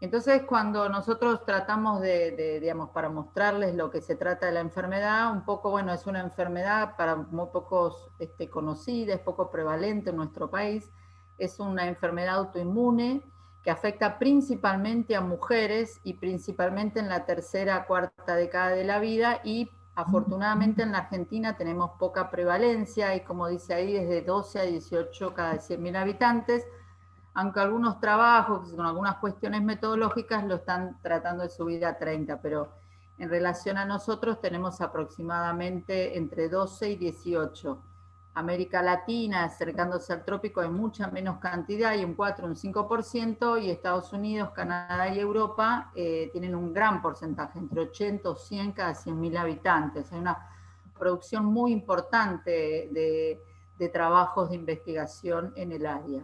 Entonces, cuando nosotros tratamos de, digamos, para mostrarles lo que se trata de la enfermedad, un poco, bueno, es una enfermedad para muy pocos este, conocida, es poco prevalente en nuestro país, es una enfermedad autoinmune, que afecta principalmente a mujeres y principalmente en la tercera, cuarta década de la vida y afortunadamente en la Argentina tenemos poca prevalencia y como dice ahí, desde 12 a 18 cada 100.000 habitantes, aunque algunos trabajos con algunas cuestiones metodológicas lo están tratando de subir a 30, pero en relación a nosotros tenemos aproximadamente entre 12 y 18. América Latina, acercándose al trópico, hay mucha menos cantidad, hay un 4, un 5%, y Estados Unidos, Canadá y Europa eh, tienen un gran porcentaje, entre 80 o 100 cada 100.000 habitantes. Hay una producción muy importante de, de trabajos de investigación en el área.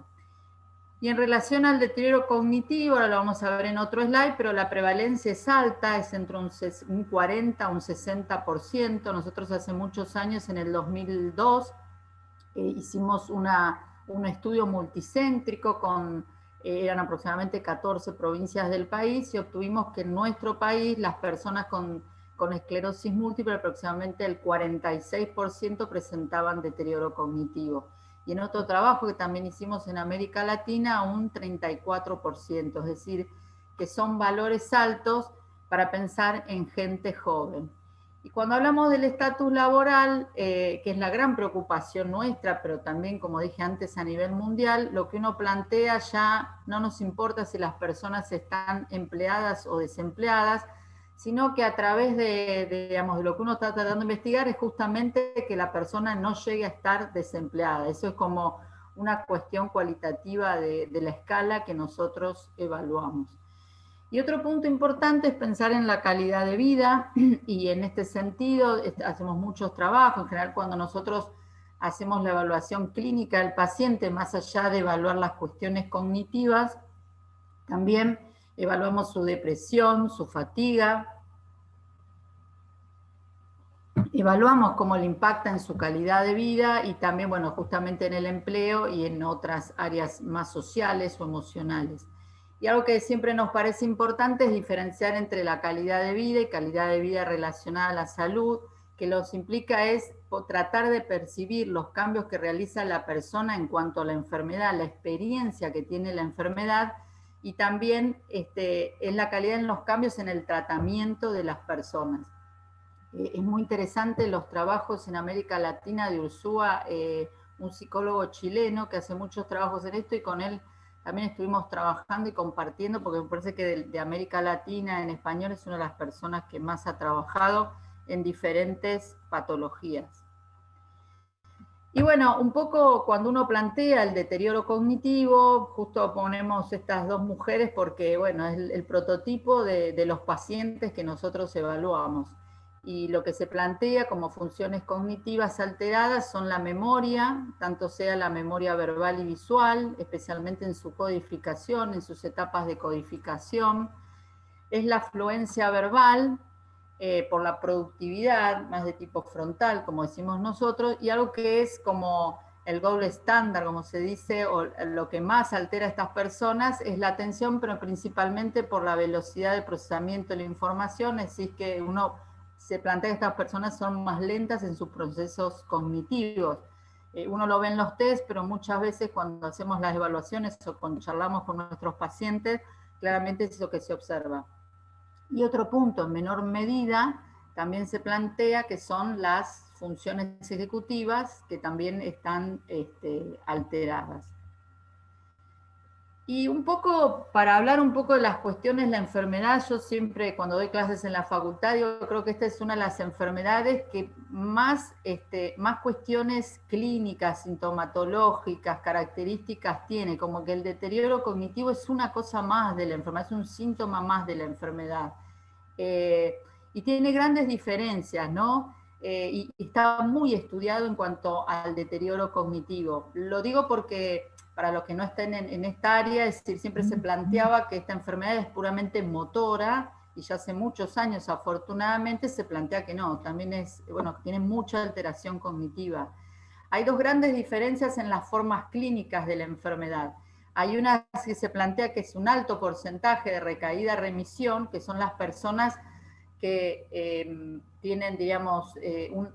Y en relación al deterioro cognitivo, ahora lo vamos a ver en otro slide, pero la prevalencia es alta, es entre un, 40 a un 60%. Nosotros hace muchos años, en el 2002, hicimos un estudio multicéntrico con, eh, eran aproximadamente 14 provincias del país y obtuvimos que en nuestro país las personas con, con esclerosis múltiple, aproximadamente el 46% presentaban deterioro cognitivo. Y en otro trabajo que también hicimos en América Latina, un 34%, es decir, que son valores altos para pensar en gente joven. Y cuando hablamos del estatus laboral, eh, que es la gran preocupación nuestra, pero también, como dije antes, a nivel mundial, lo que uno plantea ya no nos importa si las personas están empleadas o desempleadas, sino que a través de, lo que uno está tratando de investigar es justamente que la persona no llegue a estar desempleada. Eso es como una cuestión cualitativa de la escala que nosotros evaluamos. Y otro punto importante es pensar en la calidad de vida y en este sentido hacemos muchos trabajos, en general cuando nosotros hacemos la evaluación clínica del paciente, más allá de evaluar las cuestiones cognitivas, también evaluamos su depresión, su fatiga, evaluamos cómo le impacta en su calidad de vida y también, bueno, justamente en el empleo y en otras áreas más sociales o emocionales. Y algo que siempre nos parece importante es diferenciar entre la calidad de vida y calidad de vida relacionada a la salud, que los implica es tratar de percibir los cambios que realiza la persona en cuanto a la enfermedad, la experiencia que tiene la enfermedad, y también este, es la calidad en los cambios en el tratamiento de las personas. Eh, es muy interesante los trabajos en América Latina de Ursúa, eh, un psicólogo chileno que hace muchos trabajos en esto y con él también estuvimos trabajando y compartiendo, porque me parece que de, América Latina en español es una de las personas que más ha trabajado en diferentes patologías. Y bueno, un poco cuando uno plantea el deterioro cognitivo, justo ponemos estas dos mujeres porque, bueno, es el, prototipo de, de, los pacientes que nosotros evaluamos. Y lo que se plantea como funciones cognitivas alteradas son la memoria, tanto sea la memoria verbal y visual, especialmente en su codificación, en sus etapas de codificación, es la fluencia verbal, eh, por la productividad, más de tipo frontal, como decimos nosotros, y algo que es como el gold estándar, como se dice, o lo que más altera a estas personas es la atención, pero principalmente por la velocidad de procesamiento de la información, es decir, que uno se plantea que estas personas son más lentas en sus procesos cognitivos. Eh, uno lo ve en los test, pero muchas veces cuando hacemos las evaluaciones o cuando charlamos con nuestros pacientes, claramente es lo que se observa. Y otro punto, en menor medida, también se plantea que son las funciones ejecutivas que también están este, alteradas. Y un poco, para hablar un poco de las cuestiones de la enfermedad, yo siempre cuando doy clases en la facultad, yo creo que esta es una de las enfermedades que más, este, más cuestiones clínicas, sintomatológicas, características tiene, como que el deterioro cognitivo es una cosa más de la enfermedad, es un síntoma más de la enfermedad. Eh, y tiene grandes diferencias, ¿no? Eh, y, y está muy estudiado en cuanto al deterioro cognitivo. Lo digo porque para los que no estén en, esta área, es decir, siempre se planteaba que esta enfermedad es puramente motora, y ya hace muchos años afortunadamente se plantea que no, también es, bueno, tiene mucha alteración cognitiva. Hay dos grandes diferencias en las formas clínicas de la enfermedad. Hay una que se plantea que es un alto porcentaje de recaída-remisión, que son las personas que em, tienen, digamos, eh, un,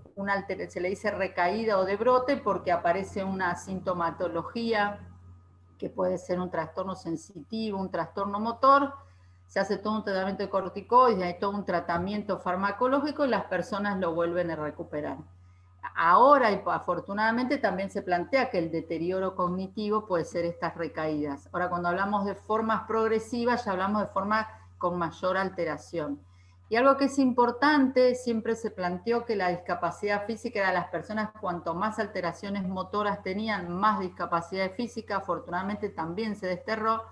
se le dice recaída o de brote porque aparece una sintomatología que puede ser un trastorno sensitivo, un trastorno motor, se hace todo un tratamiento de corticoides, hay todo un tratamiento farmacológico y las personas lo vuelven a recuperar. Ahora, afortunadamente, también se plantea que el deterioro cognitivo puede ser estas recaídas. Ahora, cuando hablamos de formas progresivas, ya hablamos de formas con mayor alteración. Y algo que es importante, siempre se planteó que la discapacidad física de las personas, cuanto más alteraciones motoras tenían, más discapacidad física, afortunadamente también se desterró.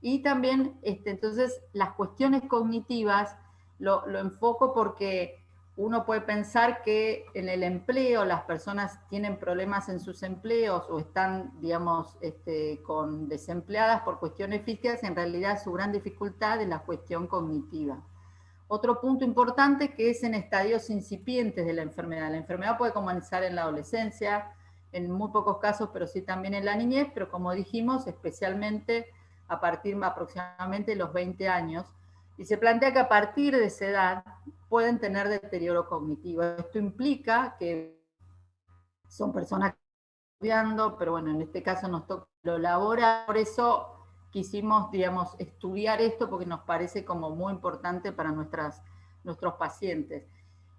Y también, este, entonces, las cuestiones cognitivas lo, lo enfoco porque uno puede pensar que en el empleo las personas tienen problemas en sus empleos o están, digamos, este, con desempleadas por cuestiones físicas, en realidad su gran dificultad es la cuestión cognitiva. Otro punto importante que es en estadios incipientes de la enfermedad. La enfermedad puede comenzar en la adolescencia, en muy pocos casos, pero sí también en la niñez, pero como dijimos, especialmente a partir de aproximadamente los 20 años. Y se plantea que a partir de esa edad pueden tener deterioro cognitivo. Esto implica que son personas estudiando, pero bueno, en este caso nos toca lo laboral, por eso quisimos, digamos, estudiar esto porque nos parece como muy importante para nuestras, nuestros pacientes.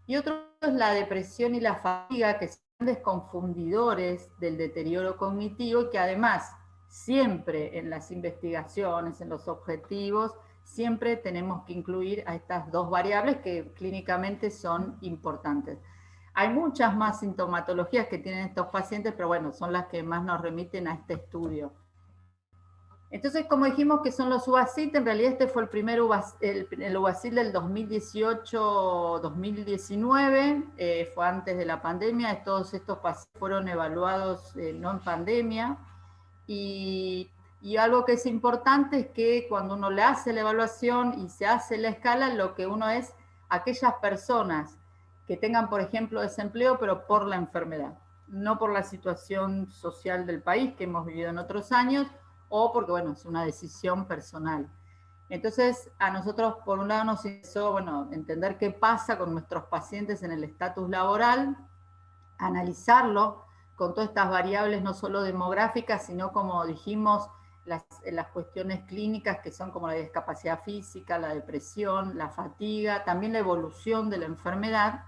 Y otro es la depresión y la fatiga, que son desconfundidores del deterioro cognitivo y que además siempre en las investigaciones, en los objetivos, siempre tenemos que incluir a estas dos variables que clínicamente son importantes. Hay muchas más sintomatologías que tienen estos pacientes, pero bueno, son las que más nos remiten a este estudio. Entonces, como dijimos que son los UASIT, en realidad este fue el primer UASIT, el, UASIT del 2018-2019, eh, fue antes de la pandemia, todos estos fueron evaluados eh, no en pandemia, y, y, algo que es importante es que cuando uno le hace la evaluación y se hace la escala, lo que uno es aquellas personas que tengan, por ejemplo, desempleo, pero por la enfermedad, no por la situación social del país que hemos vivido en otros años, o porque, bueno, es una decisión personal. Entonces, a nosotros, por un lado, nos hizo, bueno, entender qué pasa con nuestros pacientes en el estatus laboral, analizarlo con todas estas variables, no solo demográficas, sino, como dijimos, las, las cuestiones clínicas, que son como la discapacidad física, la depresión, la fatiga, también la evolución de la enfermedad.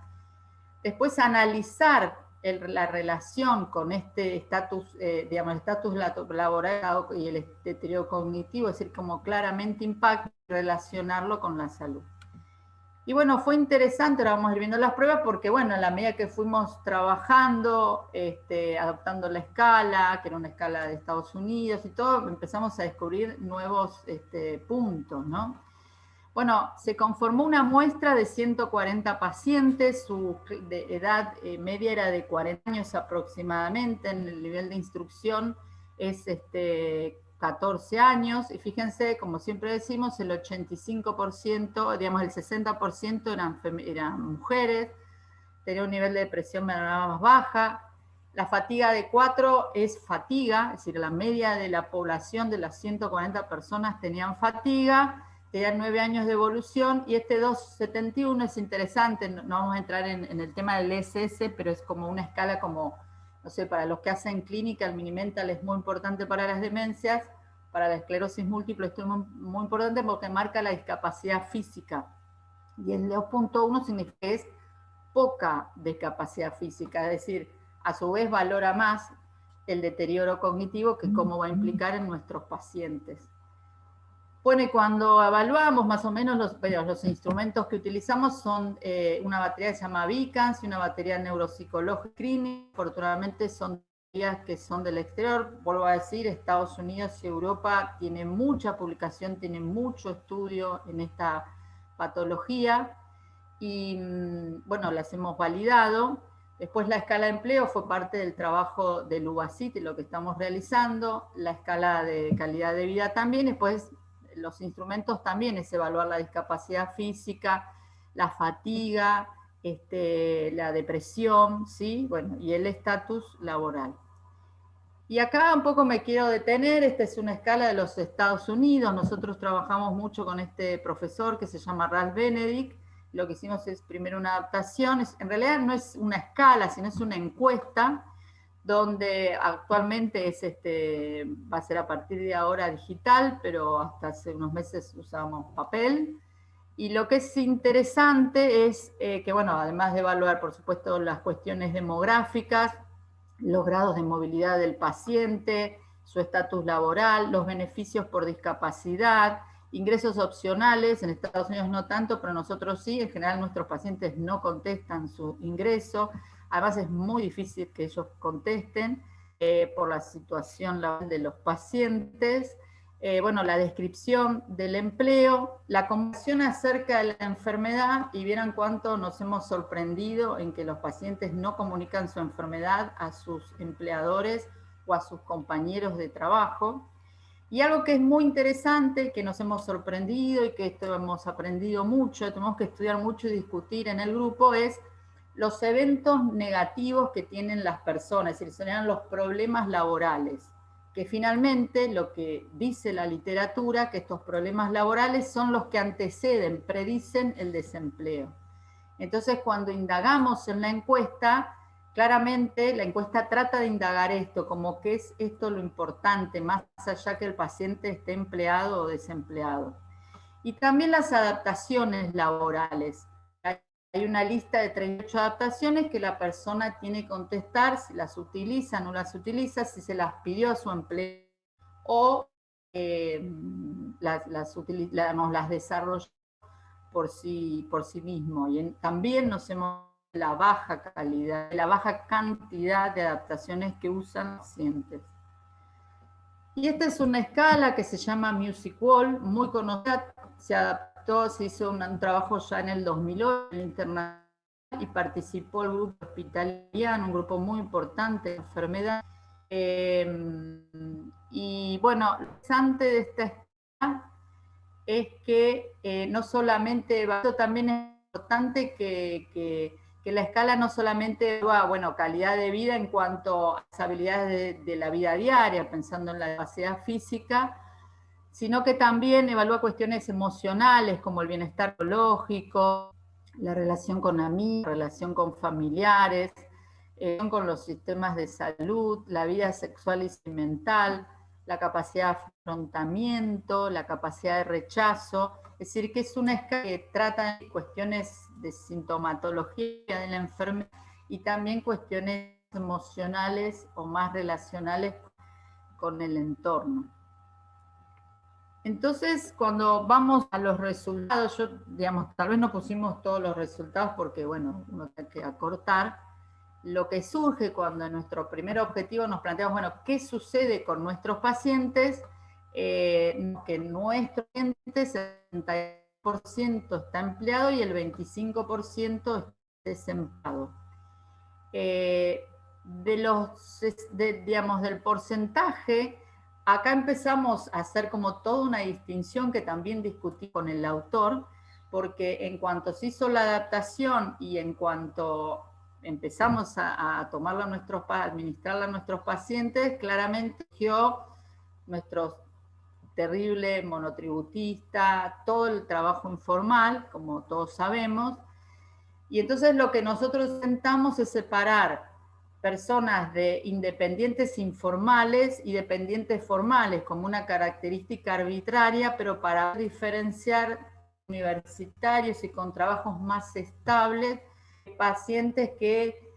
Después, analizar la relación con este estatus, eh, digamos, estatus laboral y el deterioro cognitivo, es decir, como claramente impacta relacionarlo con la salud. Y bueno, fue interesante, ahora vamos a ir viendo las pruebas, porque bueno, a la medida que fuimos trabajando, este, adoptando la escala, que era una escala de Estados Unidos y todo, empezamos a descubrir nuevos este, puntos, ¿no? Bueno, se conformó una muestra de 140 pacientes, su edad eh, media era de 40 años aproximadamente, en el nivel de instrucción es este, 14 años, y fíjense, como siempre decimos, el 85%, digamos el 60% eran, eran mujeres, tenía un nivel de depresión más baja, la fatiga de 4 es fatiga, es decir, la media de la población de las 140 personas tenían fatiga, tenían 9 años de evolución, y este 271 es interesante, no, vamos a entrar en, el tema del SS, pero es como una escala como, no sé, para los que hacen clínica, el minimental es muy importante para las demencias, para la esclerosis múltiple esto es muy, muy importante porque marca la discapacidad física, y el 2.1 significa que es poca discapacidad física, es decir, a su vez valora más el deterioro cognitivo que cómo va a implicar en nuestros pacientes. Bueno, cuando evaluamos más o menos los, los instrumentos que utilizamos son eh, una batería que se llama Vicans y una batería neuropsicológica clínica, afortunadamente son baterías que son del exterior, vuelvo a decir, Estados Unidos y Europa tienen mucha publicación, tienen mucho estudio en esta patología, y mm, bueno, las hemos validado. Después la escala de empleo fue parte del trabajo del UBACIT y lo que estamos realizando, la escala de calidad de vida también, después los instrumentos también es evaluar la discapacidad física, la fatiga, este, la depresión, ¿sí? bueno, y el estatus laboral. Y acá un poco me quiero detener, esta es una escala de los Estados Unidos, nosotros trabajamos mucho con este profesor que se llama Ralph Benedict, lo que hicimos es primero una adaptación, en realidad no es una escala, sino es una encuesta, donde actualmente es este, va a ser a partir de ahora digital, pero hasta hace unos meses usábamos papel. Y lo que es interesante es eh, que, bueno, además de evaluar, por supuesto, las cuestiones demográficas, los grados de movilidad del paciente, su estatus laboral, los beneficios por discapacidad, Ingresos opcionales, en Estados Unidos no tanto, pero nosotros sí, en general nuestros pacientes no contestan su ingreso, además es muy difícil que ellos contesten eh, por la situación de los pacientes, eh, bueno, la descripción del empleo, la conversación acerca de la enfermedad, y vieran cuánto nos hemos sorprendido en que los pacientes no comunican su enfermedad a sus empleadores o a sus compañeros de trabajo, y algo que es muy interesante, que nos hemos sorprendido y que esto hemos aprendido mucho, tenemos que estudiar mucho y discutir en el grupo, es los eventos negativos que tienen las personas, es decir, serían los problemas laborales, que finalmente lo que dice la literatura, que estos problemas laborales son los que anteceden, predicen el desempleo. Entonces, cuando indagamos en la encuesta, Claramente la encuesta trata de indagar esto, como que es esto lo importante, más allá que el paciente esté empleado o desempleado. Y también las adaptaciones laborales. Hay una lista de 38 adaptaciones que la persona tiene que contestar si las utiliza, no las utiliza, si se las pidió a su empleo o eh, las, las, desarrolla por sí, mismo. Y también nos hemos la baja calidad, la baja cantidad de adaptaciones que usan pacientes. Y esta es una escala que se llama Music Wall, muy conocida, se se hizo un, trabajo ya en el 2008 en Internacional y participó el grupo hospitaliano, un grupo muy importante de enfermedad. Em, y bueno, lo interesante de esta escala es que eh, no solamente, esto también es importante que que la escala no solamente evalúa, bueno, calidad de vida en cuanto a las habilidades de, la vida diaria, pensando en la capacidad física, sino que también evalúa cuestiones emocionales como el bienestar psicológico, la relación con amigos, la relación con familiares, eh, con los sistemas de salud, la vida sexual y mental, la capacidad de afrontamiento, la capacidad de rechazo, es decir, que es una escala que trata cuestiones de sintomatología de la enfermedad y también cuestiones emocionales o más relacionales con el entorno. Entonces, cuando vamos a los resultados, yo, digamos, tal vez no pusimos todos los resultados porque, bueno, uno tiene que acortar, lo que surge cuando en nuestro primer objetivo nos planteamos, bueno, ¿qué sucede con nuestros pacientes? Eh, que nuestros pacientes, está empleado y el 25% está desempleado. Eh, de los, digamos, del porcentaje, acá empezamos a hacer como toda una distinción que también discutí con el autor, porque en cuanto se hizo la adaptación y en cuanto empezamos a, tomarla nuestros, a administrarla a nuestros pacientes, claramente surgió nuestro terrible monotributista, todo el trabajo informal, como todos sabemos, y entonces lo que nosotros intentamos es separar personas de independientes informales y dependientes formales como una característica arbitraria, pero para diferenciar universitarios y con trabajos más estables, pacientes que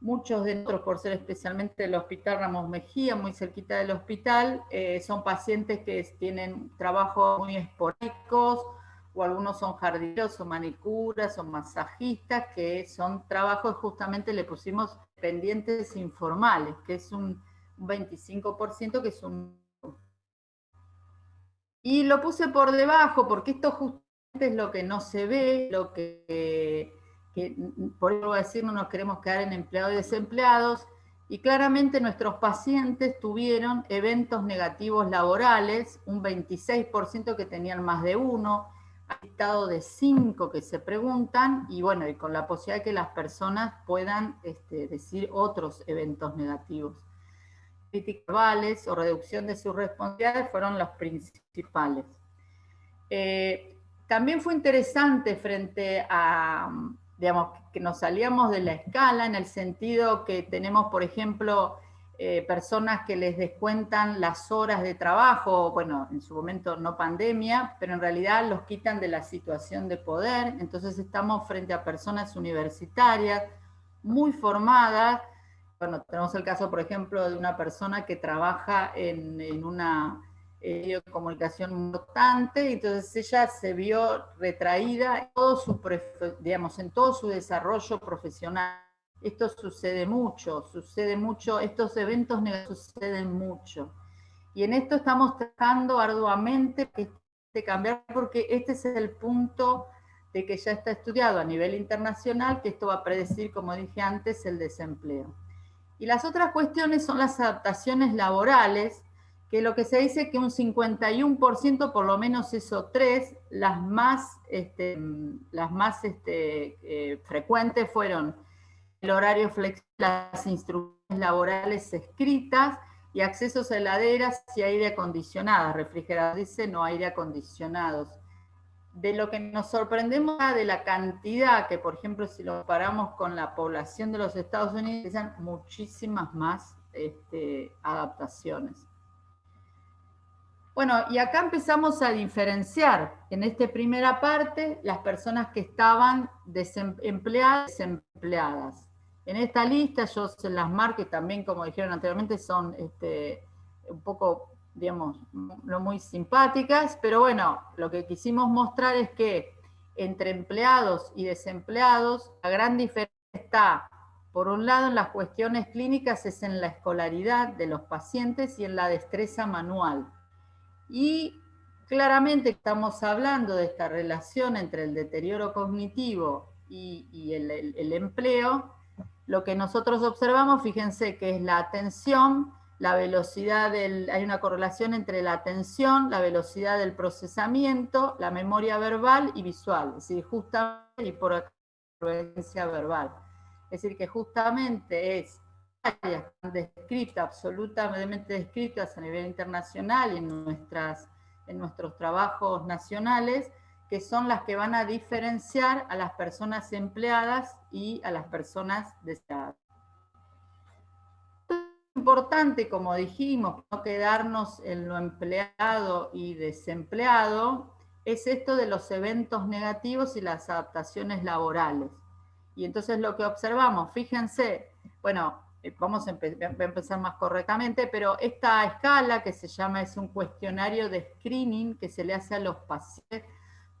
muchos de nosotros, por ser especialmente del Hospital Ramos Mejía, muy cerquita del hospital, eh, son pacientes que tienen trabajos muy esporádicos, o algunos son jardineros, o manicuras, o masajistas, que son trabajos, justamente le pusimos pendientes informales, que es un, 25%, que es un... Y lo puse por debajo, porque esto justamente es lo que no se ve, lo que, que por eso voy a decir, no nos queremos quedar en empleados y desempleados, y claramente nuestros pacientes tuvieron eventos negativos laborales, un 26% que tenían más de uno, estado de cinco que se preguntan y bueno, y con la posibilidad de que las personas puedan este, decir otros eventos negativos. Críticas verbales o reducción de sus responsabilidades fueron los principales. Eh, también fue interesante frente a, digamos, que nos salíamos de la escala en el sentido que tenemos, por ejemplo, eh, personas que les descuentan las horas de trabajo, bueno, en su momento no pandemia, pero en realidad los quitan de la situación de poder, entonces estamos frente a personas universitarias, muy formadas, bueno, tenemos el caso, por ejemplo, de una persona que trabaja en, una eh, comunicación importante, entonces ella se vio retraída todo su, digamos, en todo su desarrollo profesional esto sucede mucho, sucede mucho, estos eventos suceden mucho. Y en esto estamos trabajando arduamente de cambiar porque este es el punto de que ya está estudiado a nivel internacional, que esto va a predecir, como dije antes, el desempleo. Y las otras cuestiones son las adaptaciones laborales, que lo que se dice que un 51%, por lo menos eso tres, las más, este, las más este, eh, frecuentes fueron el horario flexible, las instrucciones laborales escritas y accesos a heladeras y aire acondicionado, refrigeradores dice no aire acondicionados. De lo que nos sorprendemos de la cantidad, que por ejemplo si lo comparamos con la población de los Estados Unidos, son muchísimas más este, adaptaciones. Bueno, y acá empezamos a diferenciar en esta primera parte las personas que estaban empleadas y desempleadas. En esta lista yo se las marqué también, como dijeron anteriormente, son este, un poco, digamos, no muy simpáticas, pero bueno, lo que quisimos mostrar es que entre empleados y desempleados, la gran diferencia está, por un lado, en las cuestiones clínicas, es en la escolaridad de los pacientes y en la destreza manual. Y claramente estamos hablando de esta relación entre el deterioro cognitivo y, el empleo, lo que nosotros observamos, fíjense que es la atención, la velocidad del, hay una correlación entre la atención, la velocidad del procesamiento, la memoria verbal y visual, es decir, justamente, y por influencia verbal. Es decir, que justamente es áreas descritas, absolutamente descritas a nivel internacional y en, nuestras, en nuestros trabajos nacionales, que son las que van a diferenciar a las personas empleadas y a las personas deseadas. Importante, como dijimos, no quedarnos en lo empleado y desempleado, es esto de los eventos negativos y las adaptaciones laborales. Y entonces lo que observamos, fíjense, bueno, eh, vamos a, a, empezar más correctamente, pero esta escala que se llama, es un cuestionario de screening que se le hace a los pacientes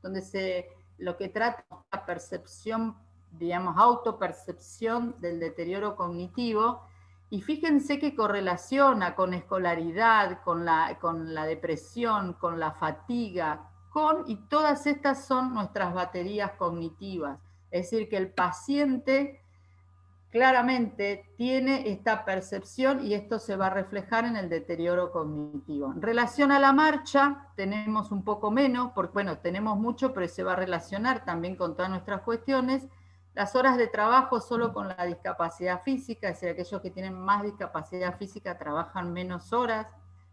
donde se, lo que trata es la percepción, digamos, autopercepción del deterioro cognitivo, y fíjense que correlaciona con escolaridad, con la, con la depresión, con la fatiga, con, y todas estas son nuestras baterías cognitivas. Es decir, que el paciente claramente tiene esta percepción y esto se va a reflejar en el deterioro cognitivo. En relación a la marcha, tenemos un poco menos, porque bueno, tenemos mucho, pero se va a relacionar también con todas nuestras cuestiones. Las horas de trabajo solo con la discapacidad física, es decir, aquellos que tienen más discapacidad física trabajan menos horas,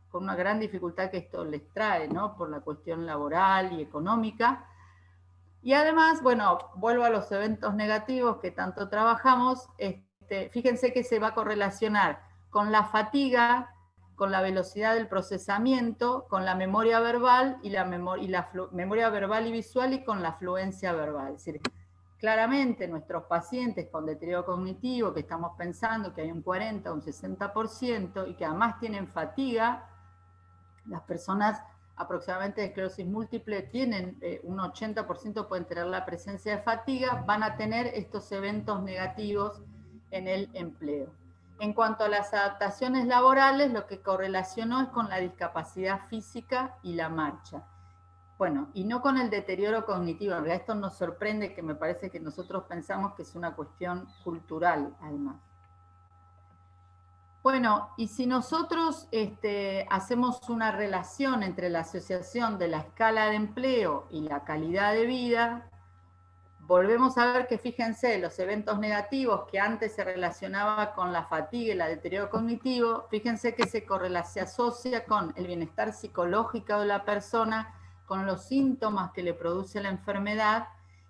con una gran dificultad que esto les trae, ¿no? Por la cuestión laboral y económica. Y además, bueno, vuelvo a los eventos negativos que tanto trabajamos, este, fíjense que se va a correlacionar con la fatiga, con la velocidad del procesamiento, con la memoria verbal y la, y la memoria verbal y visual y con la fluencia verbal. Es decir, claramente nuestros pacientes con deterioro cognitivo, que estamos pensando que hay un 40 o un 60%, y que además tienen fatiga, las personas aproximadamente de esclerosis múltiple tienen eh, un 80% pueden tener la presencia de fatiga, van a tener estos eventos negativos en el empleo. En cuanto a las adaptaciones laborales, lo que correlacionó es con la discapacidad física y la marcha. Bueno, y no con el deterioro cognitivo. Realidad esto nos sorprende que me parece que nosotros pensamos que es una cuestión cultural, además. Bueno, y si nosotros este, hacemos una relación entre la asociación de la escala de empleo y la calidad de vida, volvemos a ver que fíjense, los eventos negativos que antes se relacionaba con la fatiga y el deterioro cognitivo, fíjense que se, se asocia con el bienestar psicológico de la persona, con los síntomas que le produce la enfermedad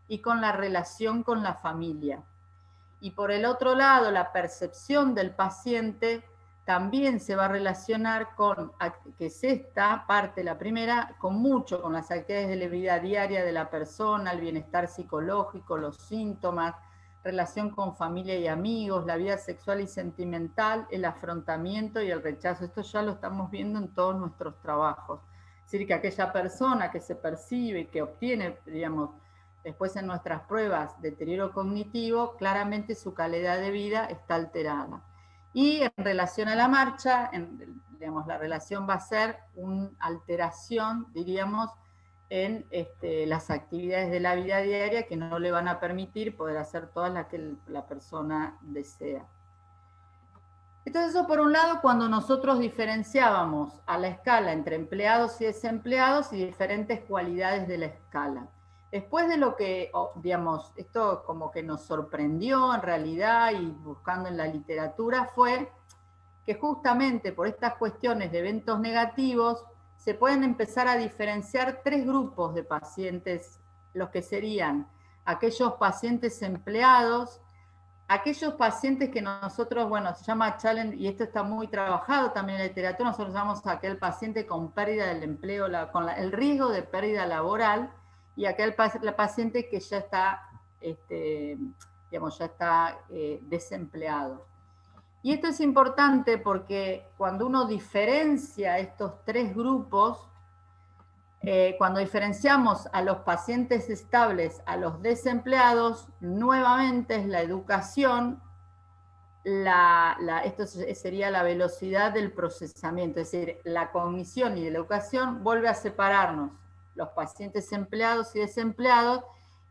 y con la relación con la familia. Y por el otro lado, la percepción del paciente también se va a relacionar con, que es esta parte, la primera, con mucho, con las actividades de la vida diaria de la persona, el bienestar psicológico, los síntomas, relación con familia y amigos, la vida sexual y sentimental, el afrontamiento y el rechazo. Esto ya lo estamos viendo en todos nuestros trabajos. Es decir, que aquella persona que se percibe que obtiene, digamos, después en nuestras pruebas deterioro cognitivo, claramente su calidad de vida está alterada. Y en relación a la marcha, digamos, la relación va a ser una alteración, diríamos, en este, las actividades de la vida diaria que no le van a permitir poder hacer todas las que la persona desea. Entonces eso por un lado cuando nosotros diferenciábamos a la escala entre empleados y desempleados y diferentes cualidades de la escala. Después de lo que, digamos, esto como que nos sorprendió en realidad y buscando en la literatura fue que justamente por estas cuestiones de eventos negativos se pueden empezar a diferenciar tres grupos de pacientes, los que serían aquellos pacientes empleados, aquellos pacientes que nosotros, bueno, se llama challenge, y esto está muy trabajado también en la literatura, nosotros llamamos a aquel paciente con pérdida del empleo, con el riesgo de pérdida laboral, y aquel paciente que ya está, este, digamos, ya está eh, desempleado. Y esto es importante porque cuando uno diferencia estos tres grupos, eh, cuando diferenciamos a los pacientes estables a los desempleados, nuevamente es la educación, la, esto sería la velocidad del procesamiento, es decir, la cognición y la educación vuelve a separarnos los pacientes empleados y desempleados,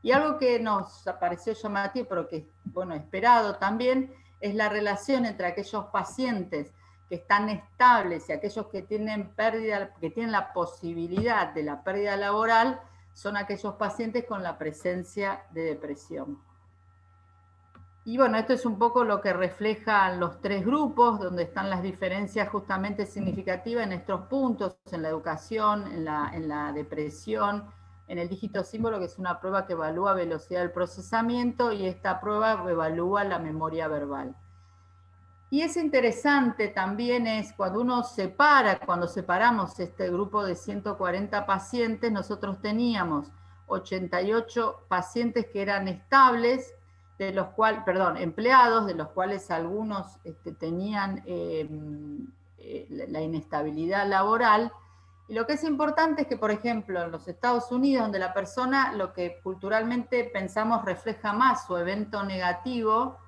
y algo que nos pareció llamativo, pero que, bueno, esperado también, es la relación entre aquellos pacientes que están estables y aquellos que tienen pérdida, que tienen la posibilidad de la pérdida laboral, son aquellos pacientes con la presencia de depresión. Y bueno, esto es un poco lo que reflejan los tres grupos, donde están las diferencias justamente significativas en estos puntos, en la educación, en la, en la depresión, en el dígito símbolo, que es una prueba que evalúa velocidad del procesamiento, y esta prueba evalúa la memoria verbal. Y es interesante también es cuando uno separa, cuando separamos este grupo de 140 pacientes, nosotros teníamos 88 pacientes que eran estables, de los cuales, perdón, empleados, de los cuales algunos este, tenían em, eh, la inestabilidad laboral. Y lo que es importante es que, por ejemplo, en los Estados Unidos, donde la persona, lo que culturalmente pensamos refleja más su evento negativo,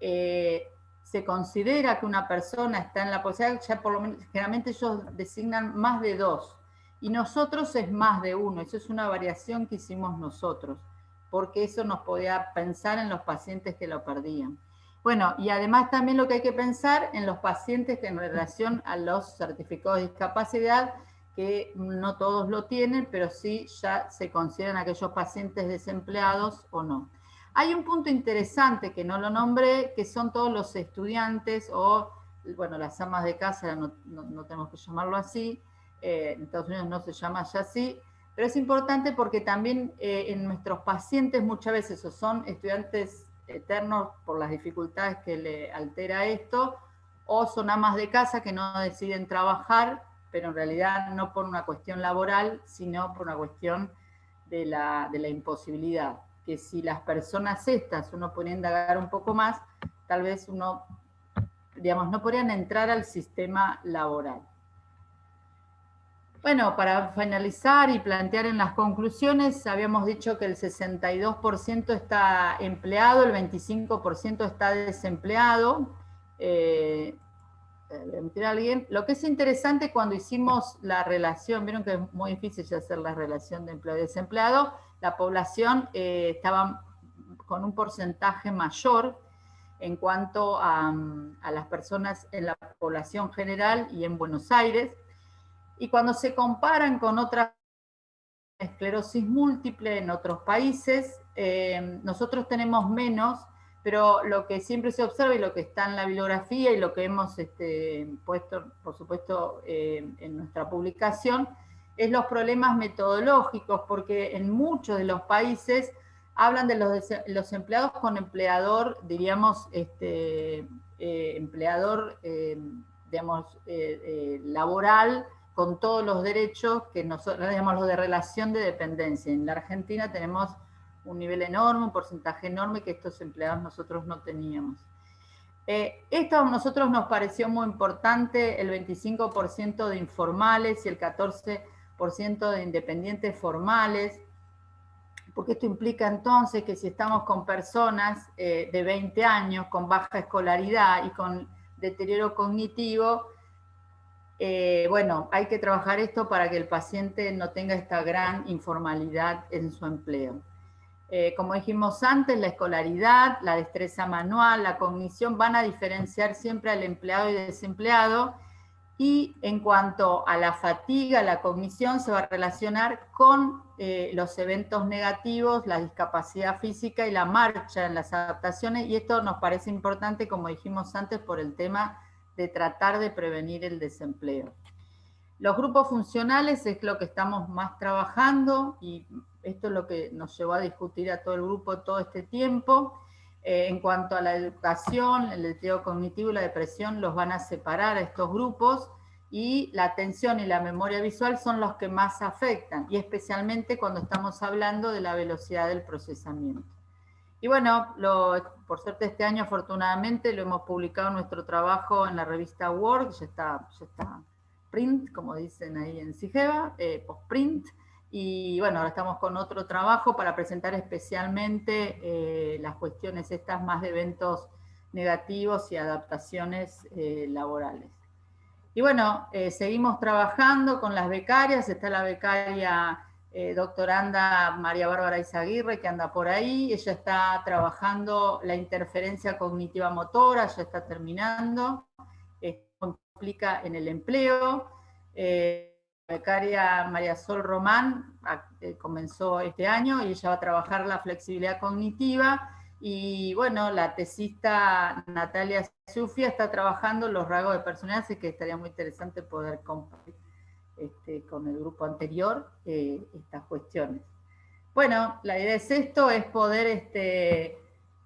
eh, se considera que una persona está en la posibilidad, ya por lo menos, generalmente ellos designan más de dos. y nosotros es más de uno, eso es una variación que hicimos nosotros, porque eso nos podía pensar en los pacientes que lo perdían. Bueno, y además también lo que hay que pensar en los pacientes que en relación a los certificados de discapacidad, que no todos lo tienen, pero sí ya se consideran aquellos pacientes desempleados o no. Hay un punto interesante que no lo nombré, que son todos los estudiantes o, bueno, las amas de casa, no, tenemos que llamarlo así, eh, en Estados Unidos no se llama ya así, pero es importante porque también eh, en nuestros pacientes muchas veces o son estudiantes eternos por las dificultades que le altera esto, o son amas de casa que no deciden trabajar, pero en realidad no por una cuestión laboral, sino por una cuestión de la, de la imposibilidad. Que si las personas estas, uno podría indagar un poco más, tal vez uno, digamos, no podrían entrar al sistema laboral. Bueno, para finalizar y plantear en las conclusiones, habíamos dicho que el 62% está empleado, el 25% está desempleado. Eh, alguien. Lo que es interesante cuando hicimos la relación, vieron que es muy difícil hacer la relación de empleo y desempleado, la población eh, estaba con un porcentaje mayor en cuanto a las personas en la población general y en Buenos Aires, y cuando se comparan con otras esclerosis múltiple en otros países, eh, nosotros tenemos menos, pero lo que siempre se observa y lo que está en la bibliografía y lo que hemos este, puesto, por supuesto, eh, en nuestra publicación, es los problemas metodológicos, porque en muchos de los países hablan de los, empleados con empleador, diríamos, este, eh, empleador, digamos, laboral, con todos los derechos que nosotros llamamos los de relación de dependencia. En la Argentina tenemos un nivel enorme, un porcentaje enorme que estos empleados nosotros no teníamos. Eh, esto a nosotros nos pareció muy importante, el 25% de informales y el 14% de independientes formales, porque esto implica entonces que si estamos con personas eh, de 20 años, con baja escolaridad y con deterioro cognitivo, eh, bueno, hay que trabajar esto para que el paciente no tenga esta gran informalidad en su empleo. Eh, como dijimos antes, la escolaridad, la destreza manual, la cognición van a diferenciar siempre al empleado y desempleado y en cuanto a la fatiga, la cognición se va a relacionar con eh, los eventos negativos, la discapacidad física y la marcha en las adaptaciones y esto nos parece importante, como dijimos antes, por el tema de tratar de prevenir el desempleo. Los grupos funcionales es lo que estamos más trabajando y esto es lo que nos llevó a discutir a todo el grupo todo este tiempo. Eh, en cuanto a la educación, el deterioro cognitivo y la depresión los van a separar a estos grupos y la atención y la memoria visual son los que más afectan, y especialmente cuando estamos hablando de la velocidad del procesamiento. Y bueno, por suerte este año afortunadamente lo hemos publicado nuestro trabajo en la revista Word, ya está, ya está print, como dicen ahí en Sigeva, eh, post-print, y bueno, ahora estamos con otro trabajo para presentar especialmente eh, las cuestiones estas más de eventos negativos y adaptaciones eh, laborales. Y bueno, seguimos trabajando con las becarias, está la becaria eh, doctoranda María Bárbara Izaguirre, que anda por ahí, ella está trabajando la interferencia cognitiva motora, ya está terminando, esto implica en el empleo. Eh, becaria María Sol Román eh, comenzó este año y ella va a trabajar la flexibilidad cognitiva, y bueno, la tesista Natalia Sufia está trabajando los rasgos de personalidad, así que estaría muy interesante poder compartir este, con el grupo anterior eh, estas cuestiones. Bueno, la idea es esto, es poder, este,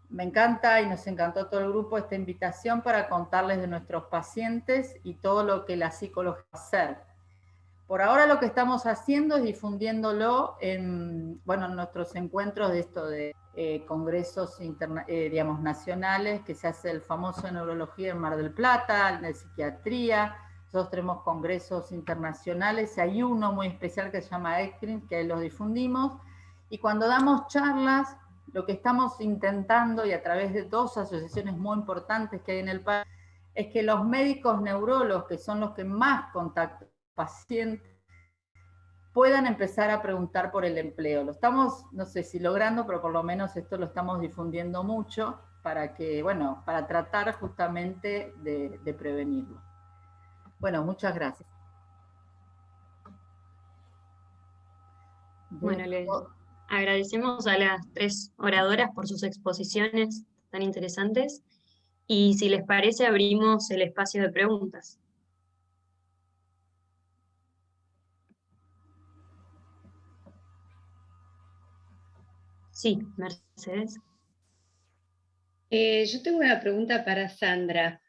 me encanta y nos encantó todo el grupo esta invitación para contarles de nuestros pacientes y todo lo que la psicología hacer. Por ahora lo que estamos haciendo es difundiéndolo en, bueno, nuestros encuentros de esto de eh, congresos eh, digamos, nacionales, que se hace el famoso de neurología en Mar del Plata, de psiquiatría, nosotros tenemos congresos internacionales, hay uno muy especial que se llama ECTRIN, que los difundimos, y cuando damos charlas, lo que estamos intentando, y a través de dos asociaciones muy importantes que hay en el país, es que los médicos neurólogos, que son los que más contactan pacientes, puedan empezar a preguntar por el empleo. Lo estamos, no sé si logrando, pero por lo menos esto lo estamos difundiendo mucho para que, bueno, para tratar justamente de, prevenirlo. Bueno, muchas gracias. Bueno, les agradecemos a las tres oradoras por sus exposiciones tan interesantes y si les parece abrimos el espacio de preguntas. Sí, Mercedes. Eh, yo tengo una pregunta para Sandra.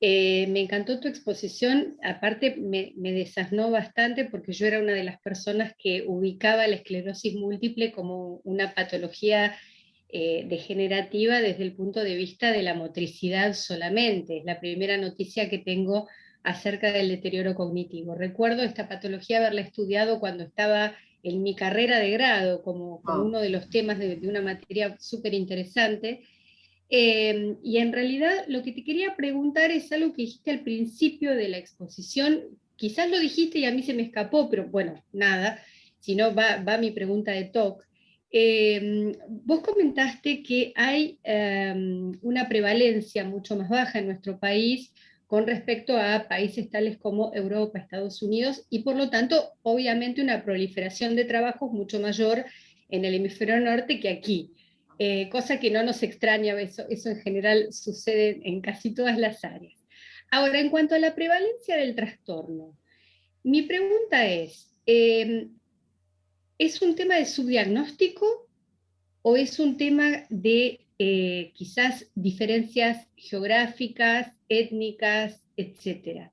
Eh, me encantó tu exposición, aparte me, me, desasnó bastante porque yo era una de las personas que ubicaba la esclerosis múltiple como una patología eh, degenerativa desde el punto de vista de la motricidad solamente. Es la primera noticia que tengo acerca del deterioro cognitivo. Recuerdo esta patología haberla estudiado cuando estaba en mi carrera de grado como, ah. uno de los temas de, una materia súper interesante. Eh, y en realidad lo que te quería preguntar es algo que dijiste al principio de la exposición, quizás lo dijiste y a mí se me escapó, pero bueno, nada, si no va, va mi pregunta de talk. Eh, vos comentaste que hay eh, una prevalencia mucho más baja en nuestro país con respecto a países tales como Europa, Estados Unidos, y por lo tanto, obviamente, una proliferación de trabajos mucho mayor en el hemisferio norte que aquí, eh, cosa que no nos extraña, eso, en general sucede en casi todas las áreas. Ahora, en cuanto a la prevalencia del trastorno, mi pregunta es, eh, ¿es un tema de subdiagnóstico o es un tema de eh, quizás diferencias geográficas, étnicas, etcétera.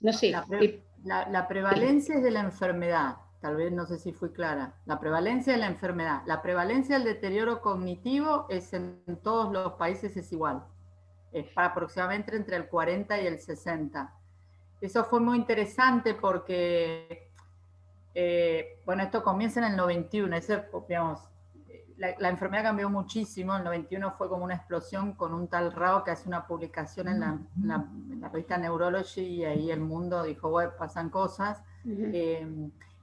No sé. Eh, la, prevalencia es de la enfermedad, tal vez no sé si fui clara. La prevalencia de la enfermedad. La prevalencia del deterioro cognitivo es en todos los países es igual. Es para aproximadamente entre el 40 y el 60. Eso fue muy interesante porque, eh, bueno, esto comienza en el 91, ese, digamos, la, enfermedad cambió muchísimo, el 91 fue como una explosión con un tal Rao que hace una publicación en la, revista Neurology y ahí el mundo dijo, bueno, pasan cosas. Eh,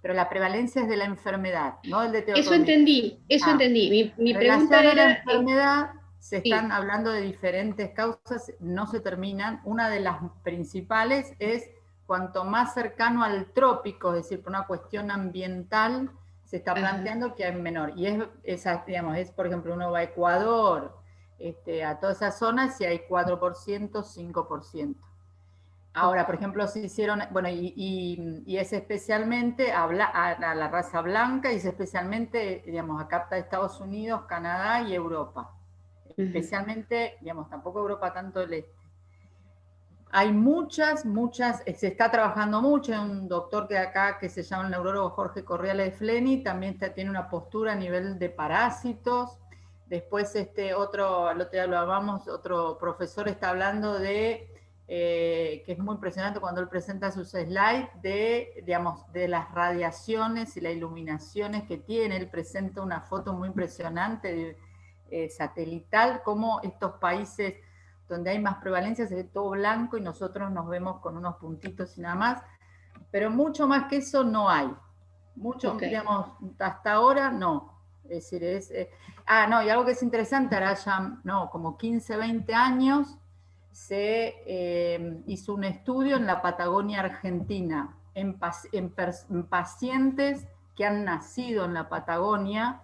pero la prevalencia es de la enfermedad, no el de Eso entendí, eso ah. entendí. Mi, pregunta era... la enfermedad, se están hablando de diferentes causas, no se terminan. Una de las principales es cuanto más cercano al trópico, es decir, por una cuestión ambiental, se está planteando que hay menor. Y es, esa, digamos, es, por ejemplo, uno va a Ecuador, este, a todas esas zonas, y hay 4%, 5%. Ahora, por ejemplo, se hicieron, bueno, y, es especialmente a, a, la raza blanca, y es especialmente, digamos, acá está Estados Unidos, Canadá y Europa. Especialmente, digamos, tampoco Europa tanto el este. Hay muchas, muchas, eh, se está trabajando mucho, hay un doctor que acá que se llama el neurólogo Jorge Correales de Fleni, también tiene una postura a nivel de parásitos. Después este otro, el otro día lo hablamos, otro profesor está hablando de, eh, que es muy impresionante cuando él presenta sus slides, de, digamos, de las radiaciones y las iluminaciones que tiene. Él presenta una foto muy impresionante eh, satelital, cómo estos países donde hay más prevalencia se ve todo blanco y nosotros nos vemos con unos puntitos y nada más, pero mucho más que eso no hay. Mucho, digamos, hasta ahora no. Es decir, es... Eh, ah, no, y algo que es interesante, ahora ya, no, como 15, 20 años, se eh, hizo un estudio en la Patagonia Argentina, en, en pacientes que han nacido en la Patagonia,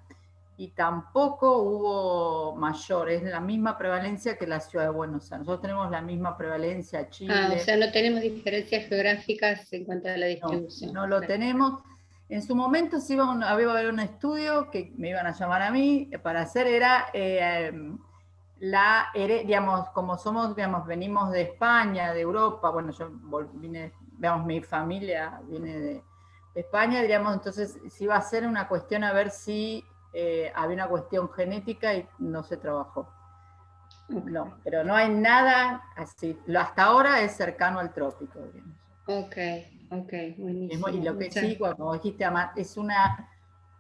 y tampoco hubo mayor, es la misma prevalencia que la ciudad de Buenos Aires. Nosotros tenemos la misma prevalencia Chile. Ah, o sea, no tenemos diferencias geográficas en cuanto a la distribución. No, lo tenemos. En su momento sí iba a haber un estudio que me iban a llamar a mí para hacer, era eh, la, digamos, como somos, digamos, venimos de España, de Europa, bueno, yo vine, digamos, mi familia viene de, de España, diríamos, entonces si iba a ser una cuestión a ver si eh, había una cuestión genética y no se trabajó. No, pero no hay nada así. Hasta ahora es cercano al trópico. Ok, ok, buenísimo. Y lo que sí, como dijiste, es una,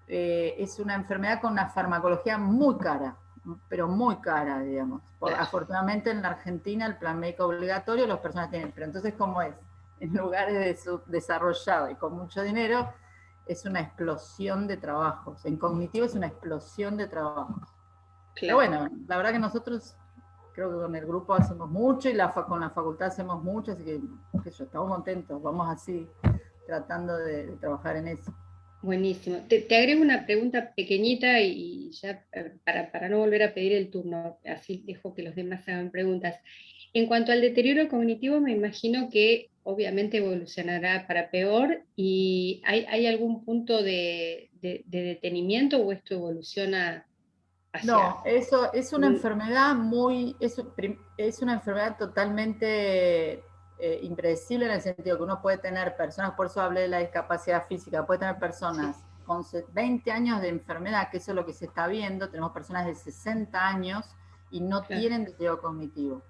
eh, es una enfermedad con una farmacología muy cara, pero muy cara, digamos. afortunadamente en la Argentina el plan médico obligatorio las personas tienen, pero entonces ¿cómo es? En lugares de desarrollados y con mucho dinero, es una explosión de trabajos. En cognitivo es una explosión de trabajos. Pero bueno, la verdad que nosotros creo que con el grupo hacemos mucho y la, con la facultad hacemos mucho, así que, estamos contentos, vamos así tratando de, trabajar en eso. Buenísimo. Te, agrego una pregunta pequeñita y ya eh, para, para, no volver a pedir el turno, así dejo que los demás hagan preguntas. En cuanto al deterioro cognitivo, me imagino que obviamente evolucionará para peor y ¿hay, hay algún punto de, de, detenimiento o esto evoluciona hacia... No, eso es una enfermedad muy, es, es una enfermedad totalmente eh, impredecible en el sentido que uno puede tener personas, por eso hablé de la discapacidad física, puede tener personas con 20 años de enfermedad, que eso es lo que se está viendo, tenemos personas de 60 años y no tienen deterioro cognitivo.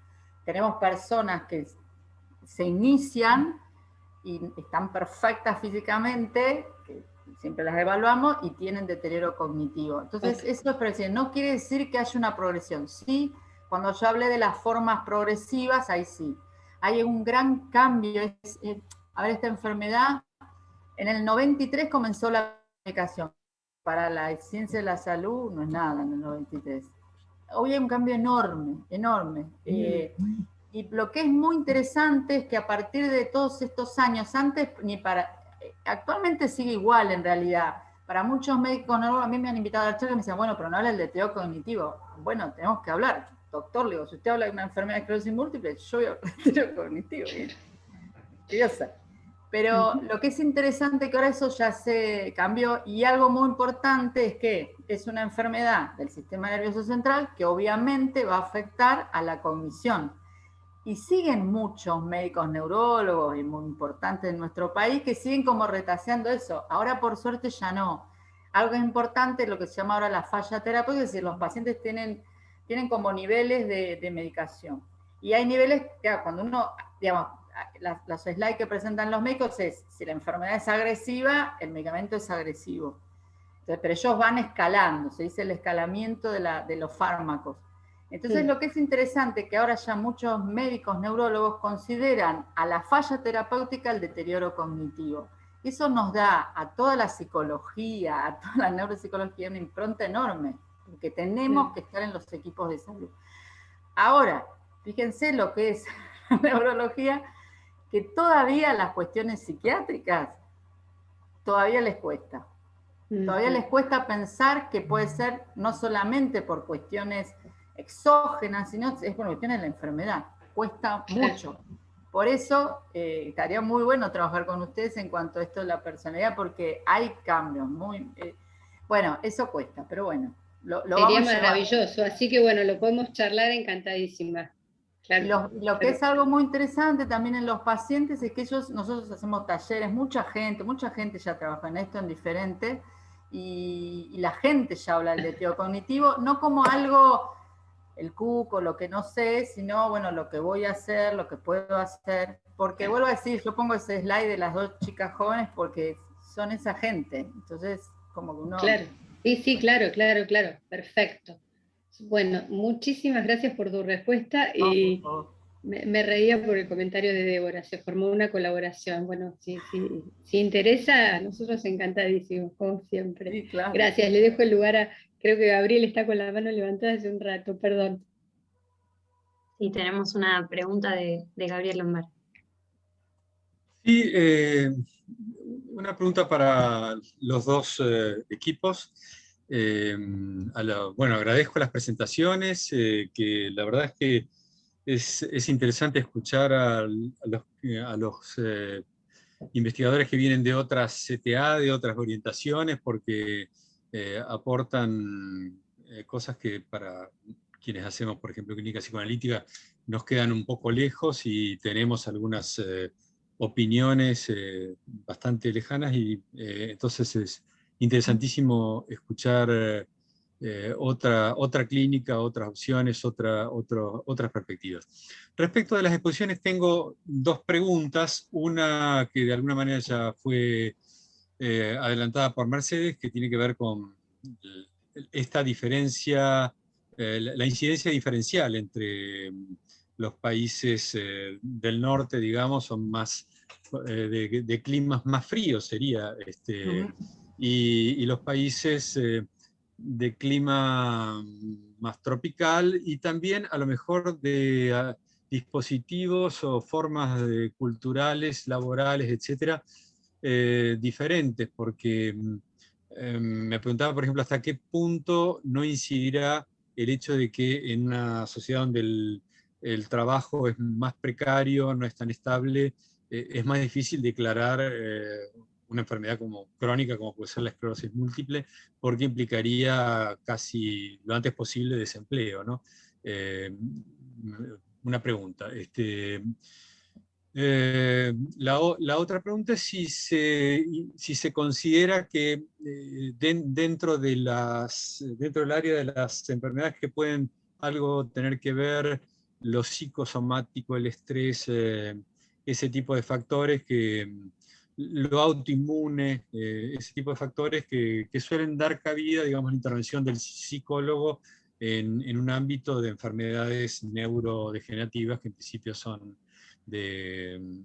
Tenemos personas que se inician y están perfectas físicamente, que siempre las evaluamos, y tienen deterioro cognitivo. Entonces, eso es decir, no quiere decir que haya una progresión. Sí, cuando yo hablé de las formas progresivas, ahí sí. Hay un gran cambio. Es, a ver, esta enfermedad, en el 93 comenzó la comunicación. Para la ciencia de la salud no es nada en el 93. Hoy hay un cambio enorme, enorme. Eh, y lo que es muy interesante es que a partir de todos estos años, antes ni para, actualmente sigue igual en realidad. Para muchos médicos, a mí me han invitado a la charla y me dicen, bueno, pero no habla del deterioro cognitivo. Bueno, tenemos que hablar. Doctor, le digo, si usted habla de una enfermedad de esclerosis múltiple, yo voy a hablar del deterioro cognitivo. Curiosa. Pero lo que es interesante que ahora eso ya se cambió y algo muy importante es que es una enfermedad del sistema nervioso central que obviamente va a afectar a la cognición y siguen muchos médicos neurólogos y muy importantes en nuestro país que siguen como retaseando eso. Ahora por suerte ya no. Algo importante es lo que se llama ahora la falla terapéutica, es decir, los pacientes tienen, tienen como niveles de, medicación. Y hay niveles, cuando uno, digamos, los slides que presentan los médicos es, si la enfermedad es agresiva, el medicamento es agresivo. pero ellos van escalando, se dice el escalamiento de, la, de los fármacos. Entonces lo que es interesante que ahora ya muchos médicos neurólogos consideran a la falla terapéutica el deterioro cognitivo. Eso nos da a toda la psicología, a toda la neuropsicología una impronta enorme, porque tenemos que estar en los equipos de salud. Ahora, fíjense lo que es la neurología, que todavía las cuestiones psiquiátricas todavía les cuesta. Todavía les cuesta pensar que puede ser no solamente por cuestiones exógenas, sino es por cuestiones de la enfermedad. Cuesta mucho. Por eso eh, estaría muy bueno trabajar con ustedes en cuanto a esto de la personalidad, porque hay cambios muy... Eh, bueno, eso cuesta, pero bueno. Lo, Sería maravilloso, así que bueno, lo podemos charlar encantadísima. Lo, que es algo muy interesante también en los pacientes es que ellos, nosotros hacemos talleres, mucha gente, mucha gente ya trabaja en esto en diferente, y, y la gente ya habla del deterioro cognitivo, no como algo el cuco, lo que no sé, sino, bueno, lo que voy a hacer, lo que puedo hacer. Porque vuelvo a decir, yo pongo ese slide de las dos chicas jóvenes porque son esa gente. Entonces, como que uno... Claro, sí, sí, claro, claro, claro, perfecto. Bueno, muchísimas gracias por tu respuesta y me, reía por el comentario de Débora, se formó una colaboración. Bueno, si, si interesa, a nosotros encantadísimos, como siempre. Gracias, le dejo el lugar a Creo que Gabriel está con la mano levantada hace un rato, perdón. Sí, tenemos una pregunta de, Gabriel Lombard. Sí, eh, una pregunta para los dos eh, equipos. Eh, bueno, agradezco las presentaciones, que la verdad es que es, interesante escuchar a, los, los investigadores que vienen de otras CTA, de otras orientaciones, porque eh, aportan eh, cosas que para quienes hacemos, por ejemplo, clínica psicoanalítica, nos quedan un poco lejos y tenemos algunas eh, opiniones bastante lejanas y entonces es interesantísimo escuchar otra, otra clínica, otras opciones, otra, otras perspectivas. Respecto de las exposiciones tengo dos preguntas, una que de alguna manera ya fue eh, adelantada por Mercedes, que tiene que ver con esta diferencia, eh, la incidencia diferencial entre mm, los países eh, del norte, digamos, son más de, climas más fríos sería, este, y, los países de clima más tropical y también a lo mejor de ah, dispositivos o formas culturales, laborales, etcétera, eh, diferentes, porque mm, em, me preguntaba, por ejemplo, hasta qué punto no incidirá el hecho de que en una sociedad donde el, trabajo es más precario, no es tan estable, eh, es más difícil declarar eh, una enfermedad como crónica, como puede ser la esclerosis múltiple, porque implicaría casi lo antes posible desempleo. ¿no? Eh, una pregunta. Este, eh, la, otra pregunta es si se, si se considera que eh, dentro, de las, dentro del área de las enfermedades que pueden algo tener que ver lo psicosomático, el estrés, ese tipo de factores que lo autoinmune, eh, ese tipo de factores que, suelen dar cabida, digamos, la intervención del psicólogo en, un ámbito de enfermedades neurodegenerativas que en principio son del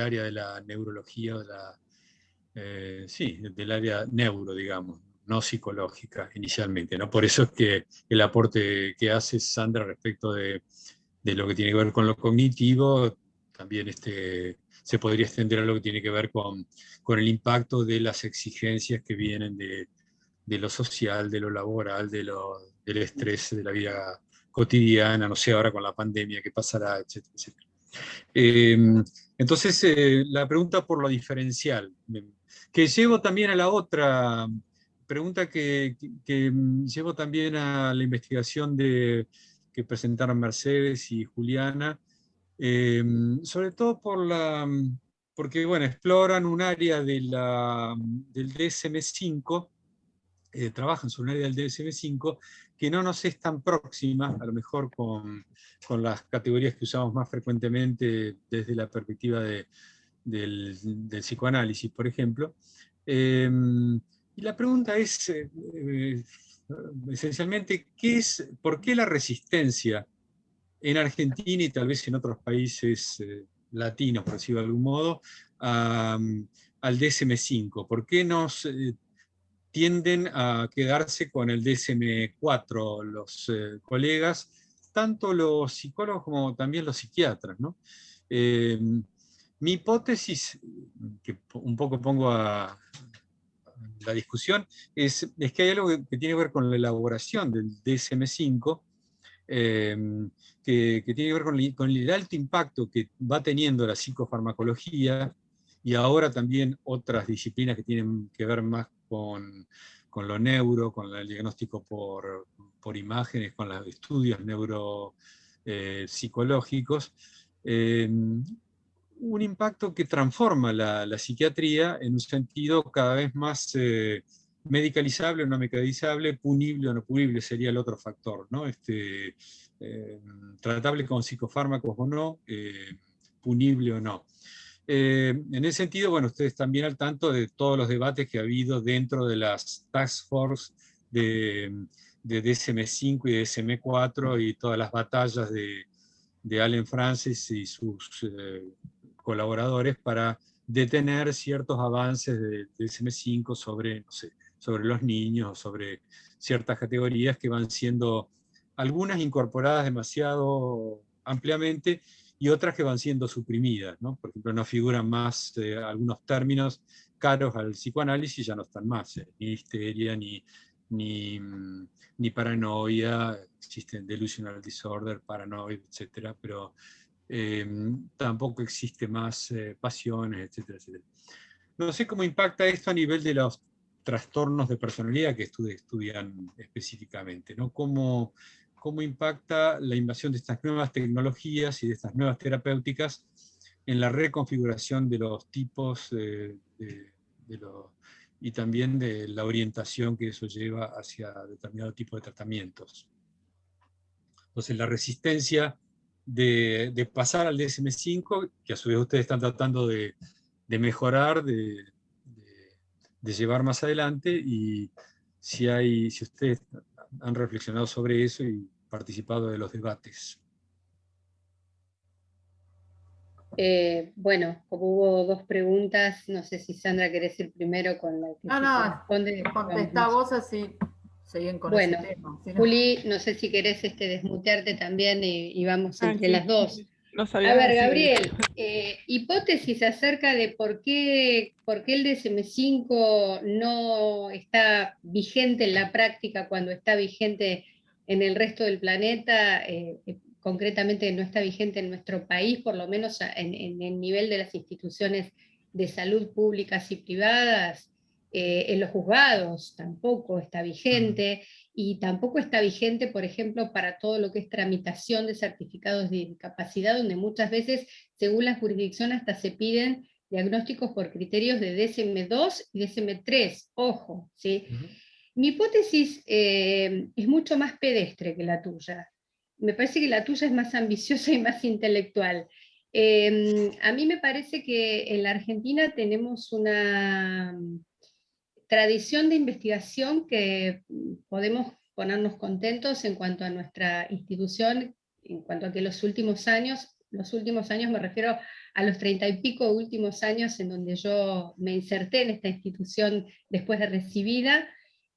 área de la neurología, de la, eh, sí, del área neuro, digamos, no psicológica inicialmente. ¿no? Por eso es que el aporte que hace Sandra respecto de, de lo que tiene que ver con lo cognitivo, también este, se podría extender a lo que tiene que ver con, con el impacto de las exigencias que vienen de, de lo social, de lo laboral, de lo, del estrés de la vida cotidiana, no sé ahora con la pandemia, qué pasará, etcétera, etcétera. Em, entonces, eh, la pregunta por lo diferencial, que llevo también a la otra pregunta que, que, llevo también a la investigación de, que presentaron Mercedes y Juliana, Em, sobre todo por la, porque bueno, exploran un área la, del DSM-5, eh, trabajan sobre un área del DSM-5 que no nos es tan próxima, a lo mejor con, con, las categorías que usamos más frecuentemente desde la perspectiva de, del, del, psicoanálisis, por ejemplo. Em, y la pregunta es, eh, eh, esencialmente, ¿qué es, ¿por qué la resistencia en Argentina y tal vez en otros países eh, latinos, por decirlo de algún modo, al DSM-5? ¿Por qué nos eh, tienden a quedarse con el DSM-4 los eh, colegas, tanto los psicólogos como también los psiquiatras? mi hipótesis, que un poco pongo a, la discusión, es, es, que hay algo que tiene que ver con la elaboración del DSM-5, Em, que, tiene que ver con el, alto impacto que va teniendo la psicofarmacología y ahora también otras disciplinas que tienen que ver más con, con lo neuro, con el diagnóstico por, por imágenes, con los estudios neuropsicológicos, eh, em, un impacto que transforma la, la, psiquiatría en un sentido cada vez más eh, medicalizable o no medicalizable, punible o no punible sería el otro factor, ¿no? Este, eh, tratable con psicofármacos o no, eh, punible o no. Eh, en ese sentido, bueno, ustedes bien al tanto de todos los debates que ha habido dentro de las task force de, de DSM-5 y DSM-4 y todas las batallas de, de Allen Francis y sus colaboradores para detener ciertos avances de DSM-5 sobre, no sé, sobre los niños, sobre ciertas categorías que van siendo algunas incorporadas demasiado ampliamente y otras que van siendo suprimidas. ¿no? Por ejemplo, no figuran más eh, algunos términos caros al psicoanálisis, ya no están más, eh, ni histeria, ni, ni, mm, ni, paranoia, existen delusional disorder, paranoia, etc. Pero em, tampoco existe más eh, pasiones, etcétera, etcétera. No sé cómo impacta esto a nivel de los trastornos de personalidad que estudian específicamente, ¿no? Cómo, cómo impacta la invasión de estas nuevas tecnologías y de estas nuevas terapéuticas en la reconfiguración de los tipos de, y también de la orientación que eso lleva hacia determinado tipo de tratamientos. Entonces la resistencia de, pasar al DSM-5, que a su vez ustedes están tratando de, de mejorar, de, de llevar más adelante y si, hay, si ustedes han reflexionado sobre eso y participado de los debates. Eh, bueno, como hubo dos preguntas, no sé si Sandra querés ir primero con la que no, no, responde. Contesta vos así seguyen con bueno, ese tema. Juli, no sé si querés este, desmutearte también y, vamos ah, entre las dos. A ver, Gabriel, eh, hipótesis acerca de por qué, por qué el DSM5 no está vigente en la práctica cuando está vigente en el resto del planeta, eh, concretamente no está vigente en nuestro país, por lo menos en, el nivel de las instituciones de salud públicas y privadas, eh, en los juzgados tampoco está vigente, y tampoco está vigente, por ejemplo, para todo lo que es tramitación de certificados de discapacidad, donde muchas veces, según la jurisdicción, hasta se piden diagnósticos por criterios de DSM-2 y DSM-3, ojo, ¿sí? Mi hipótesis eh, es mucho más pedestre que la tuya. Me parece que la tuya es más ambiciosa y más intelectual. Em, a mí me parece que en la Argentina tenemos una tradición de investigación que podemos ponernos contentos en cuanto a nuestra institución, en cuanto a que los últimos años, los últimos años me refiero a los treinta y pico últimos años en donde yo me inserté en esta institución después de recibida,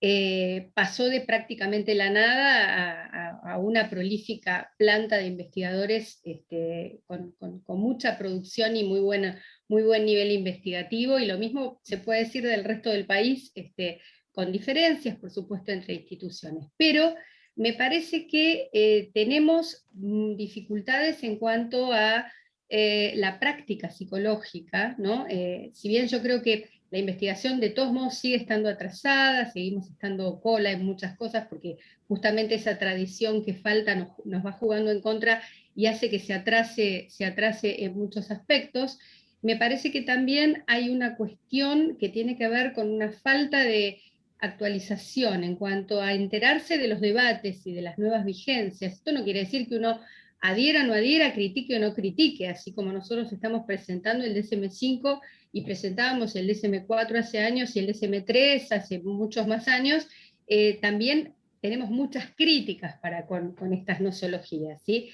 eh, pasó de prácticamente la nada a, una prolífica planta de investigadores este, con, mucha producción y muy, buena, muy buen nivel investigativo, y lo mismo se puede decir del resto del país, este, con diferencias, por supuesto, entre instituciones. Pero me parece que eh, tenemos mm, dificultades en cuanto a eh, la práctica psicológica, ¿no? si bien yo creo que la investigación de todos modos sigue estando atrasada, seguimos estando cola en muchas cosas porque justamente esa tradición que falta nos, va jugando en contra y hace que se atrase, se atrase en muchos aspectos. Me parece que también hay una cuestión que tiene que ver con una falta de actualización en cuanto a enterarse de los debates y de las nuevas vigencias. Esto no quiere decir que uno adhiera o no adhiera, critique o no critique, así como nosotros estamos presentando el DSM-5 y presentábamos el DSM-4 hace años y el DSM-3 hace muchos más años, eh, también tenemos muchas críticas para con, estas nosologías, ¿sí?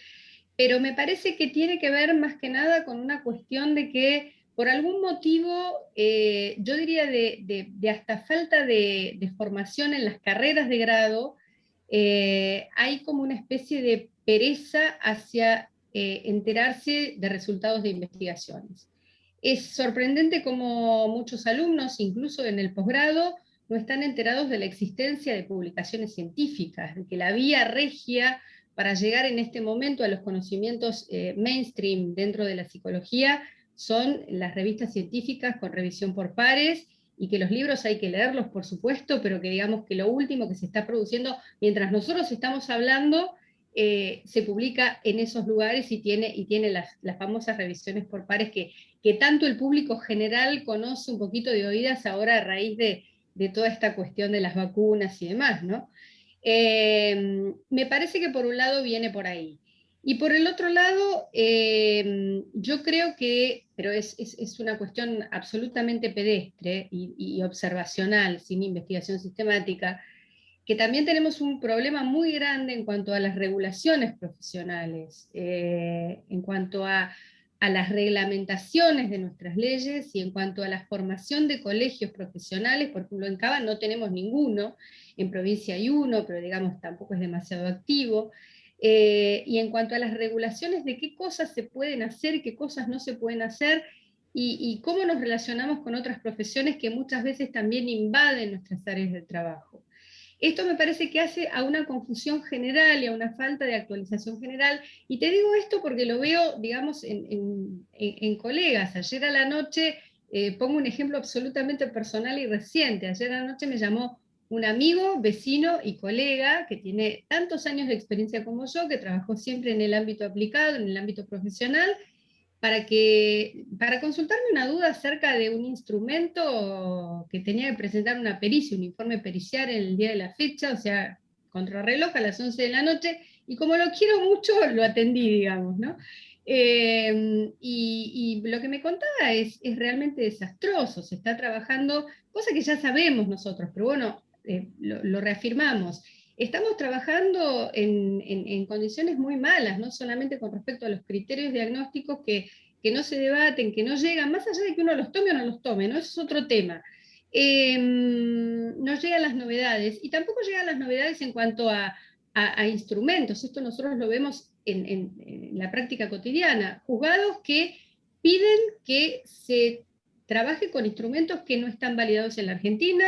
Pero me parece que tiene que ver más que nada con una cuestión de que por algún motivo, eh, yo diría de, hasta falta de, formación en las carreras de grado, eh, hay como una especie de pereza hacia enterarse de resultados de investigaciones. Es sorprendente como muchos alumnos, incluso en el posgrado, no están enterados de la existencia de publicaciones científicas, de que la vía regia para llegar en este momento a los conocimientos eh, mainstream dentro de la psicología son las revistas científicas con revisión por pares, y que los libros hay que leerlos, por supuesto, pero que digamos que lo último que se está produciendo, mientras nosotros estamos hablando, eh, se publica en esos lugares y tiene, y tiene las, famosas revisiones por pares que, que, tanto el público general conoce un poquito de oídas ahora a raíz de, toda esta cuestión de las vacunas y demás, ¿no? Eh, me parece que por un lado viene por ahí. Y por el otro lado, eh, yo creo que, pero es, una cuestión absolutamente pedestre y observacional, sin investigación sistemática, que también tenemos un problema muy grande en cuanto a las regulaciones profesionales, eh, en cuanto a, las reglamentaciones de nuestras leyes y en cuanto a la formación de colegios profesionales, por ejemplo en Cava no tenemos ninguno, en provincia hay uno, pero digamos tampoco es demasiado activo, eh, y en cuanto a las regulaciones de qué cosas se pueden hacer, qué cosas no se pueden hacer, y, cómo nos relacionamos con otras profesiones que muchas veces también invaden nuestras áreas de trabajo. Esto me parece que hace a una confusión general y a una falta de actualización general, y te digo esto porque lo veo, digamos, en, colegas. Ayer a la noche, eh, pongo un ejemplo absolutamente personal y reciente, ayer a la noche me llamó un amigo, vecino y colega que tiene tantos años de experiencia como yo, que trabajó siempre en el ámbito aplicado, en el ámbito profesional, para, que, para consultarme una duda acerca de un instrumento que tenía que presentar una pericia, un informe pericial en el día de la fecha, o sea, contrarreloj a las 11 de la noche, y como lo quiero mucho, lo atendí, digamos, ¿no? Em, y, lo que me contaba es, es, realmente desastroso, se está trabajando, cosa que ya sabemos nosotros, pero bueno, eh, lo reafirmamos, estamos trabajando en, condiciones muy malas, no solamente con respecto a los criterios diagnósticos que, que no se debaten, que no llegan, más allá de que uno los tome o no los tome, ¿no? Eso es otro tema. Em, no llegan las novedades, y tampoco llegan las novedades en cuanto a, instrumentos, esto nosotros lo vemos en, en, la práctica cotidiana, juzgados que piden que se trabaje con instrumentos que no están validados en la Argentina,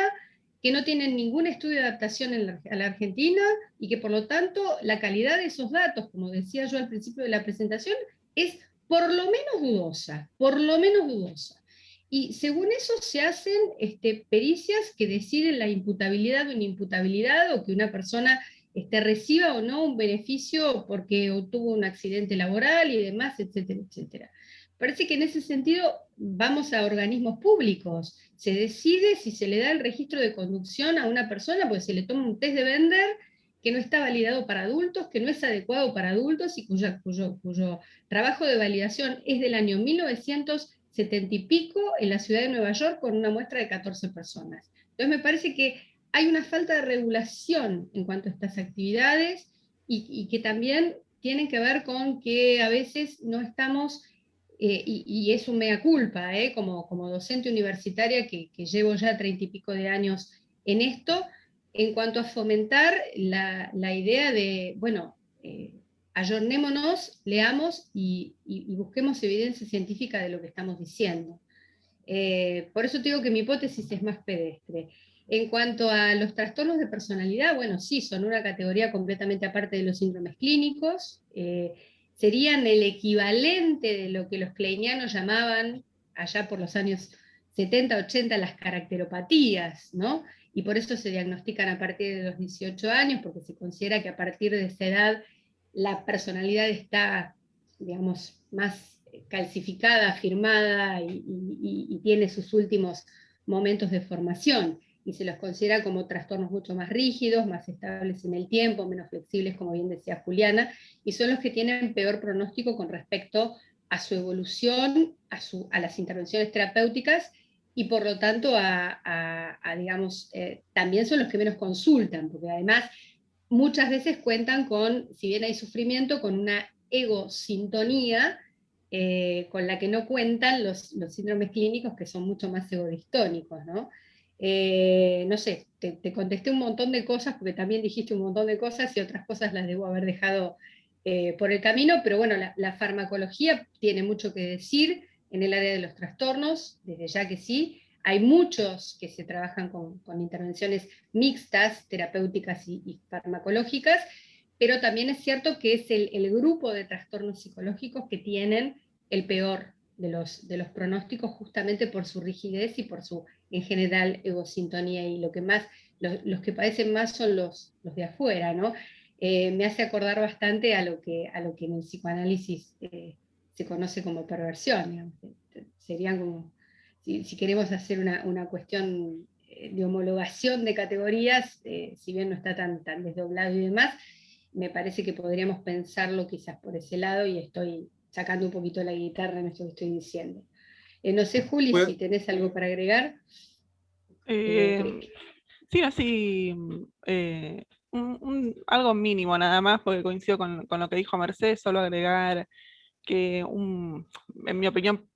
que no tienen ningún estudio de adaptación en la, a la Argentina y que por lo tanto la calidad de esos datos, como decía yo al principio de la presentación, es por lo menos dudosa, por lo menos dudosa. Y según eso se hacen este, pericias que deciden la imputabilidad o inimputabilidad o que una persona este, reciba o no un beneficio porque obtuvo un accidente laboral y demás, etcétera, etcétera. Parece que en ese sentido vamos a organismos públicos. Se decide si se le da el registro de conducción a una persona, porque se le toma un test de vender que no está validado para adultos, que no es adecuado para adultos y cuyo, trabajo de validación es del año 1970 y pico en la ciudad de Nueva York con una muestra de 14 personas. Entonces me parece que hay una falta de regulación en cuanto a estas actividades y, y que también tienen que ver con que a veces no estamos eh, y, es un mea culpa, eh, como, como, docente universitaria que, llevo ya treinta y pico de años en esto, en cuanto a fomentar la, idea de, bueno, eh, ayornémonos, leamos y, busquemos evidencia científica de lo que estamos diciendo. por eso digo que mi hipótesis es más pedestre. En cuanto a los trastornos de personalidad, bueno, sí, son una categoría completamente aparte de los síndromes clínicos, serían el equivalente de lo que los kleinianos llamaban allá por los años 70, 80 las caracteropatías, ¿no? Y por eso se diagnostican a partir de los 18 años, porque se considera que a partir de esa edad la personalidad está, digamos, más calcificada, afirmada y, y tiene sus últimos momentos de formación y se los considera como trastornos mucho más rígidos, más estables en el tiempo, menos flexibles, como bien decía Juliana, y son los que tienen peor pronóstico con respecto a su evolución, a, las intervenciones terapéuticas, y por lo tanto, a, digamos, eh, también son los que menos consultan, porque además muchas veces cuentan con, si bien hay sufrimiento, con una egosintonía, eh, con la que no cuentan los, los síndromes clínicos que son mucho más egodistónicos, ¿no? Eh, no sé, te, contesté un montón de cosas, porque también dijiste un montón de cosas y otras cosas las debo haber dejado eh, por el camino, pero bueno, la, farmacología tiene mucho que decir en el área de los trastornos, desde ya que sí. Hay muchos que se trabajan con, intervenciones mixtas, terapéuticas y, farmacológicas, pero también es cierto que es el, el grupo de trastornos psicológicos que tienen el peor de los, de los pronósticos justamente por su rigidez y por su, en general, egosintonía, y lo que más, los, que padecen más son los, los de afuera, ¿no? Eh, me hace acordar bastante a lo que, a lo que en el psicoanálisis eh, se conoce como perversión, serían como, si, queremos hacer una, una, cuestión eh, de homologación de categorías, si bien no está tan, tan desdoblado y demás, me parece que podríamos pensarlo quizás por ese lado y estoy sacando un poquito la guitarra en esto que estoy diciendo. Eh, no sé, Juli, si tenés algo para agregar. Eh, sí, así, eh, algo mínimo nada más, porque coincido con, lo que dijo Mercedes, solo agregar que, en mi opinión,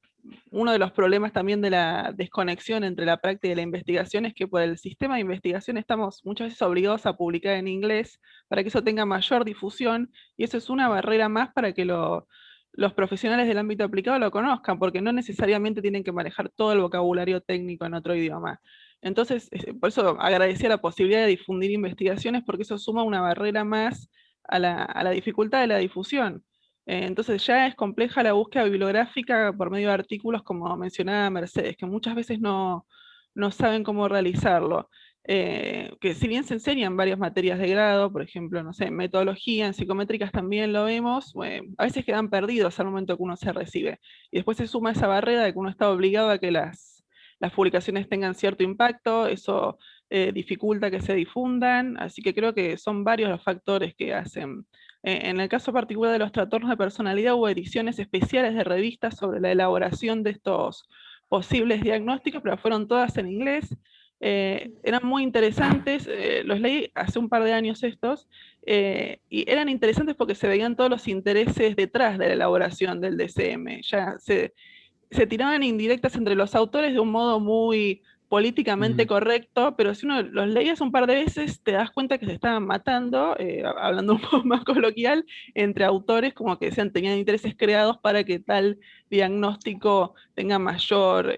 uno de los problemas también de la desconexión entre la práctica y la investigación es que por el sistema de investigación estamos muchas veces obligados a publicar en inglés para que eso tenga mayor difusión, y eso es una barrera más para que lo, los profesionales del ámbito aplicado lo conozcan, porque no necesariamente tienen que manejar todo el vocabulario técnico en otro idioma. Entonces, por eso agradecía la posibilidad de difundir investigaciones, porque eso suma una barrera más a la, dificultad de la difusión. Eh, entonces ya es compleja la búsqueda bibliográfica por medio de artículos, como mencionaba Mercedes, que muchas veces no, no saben cómo realizarlo. Eh, que si bien se enseñan varias materias de grado, por ejemplo, no sé, metodología, en psicométricas también lo vemos, a veces quedan perdidos al momento que uno se recibe. Y después se suma esa barrera de que uno está obligado a que las, las publicaciones tengan cierto impacto, eso eh, dificulta que se difundan, así que creo que son varios los factores que hacen. Eh, en el caso particular de los trastornos de personalidad hubo ediciones especiales de revistas sobre la elaboración de estos posibles diagnósticos, pero fueron todas en inglés, Eh, eran muy interesantes, eh, los leí hace un par de años estos, eh, y eran interesantes porque se veían todos los intereses detrás de la elaboración del DCM. Ya se, se tiraban indirectas entre los autores de un modo muy políticamente correcto, pero si uno los leías un par de veces, te das cuenta que se estaban matando, hablando un poco más coloquial, entre autores como que decían tenían intereses creados para que tal diagnóstico tenga mayor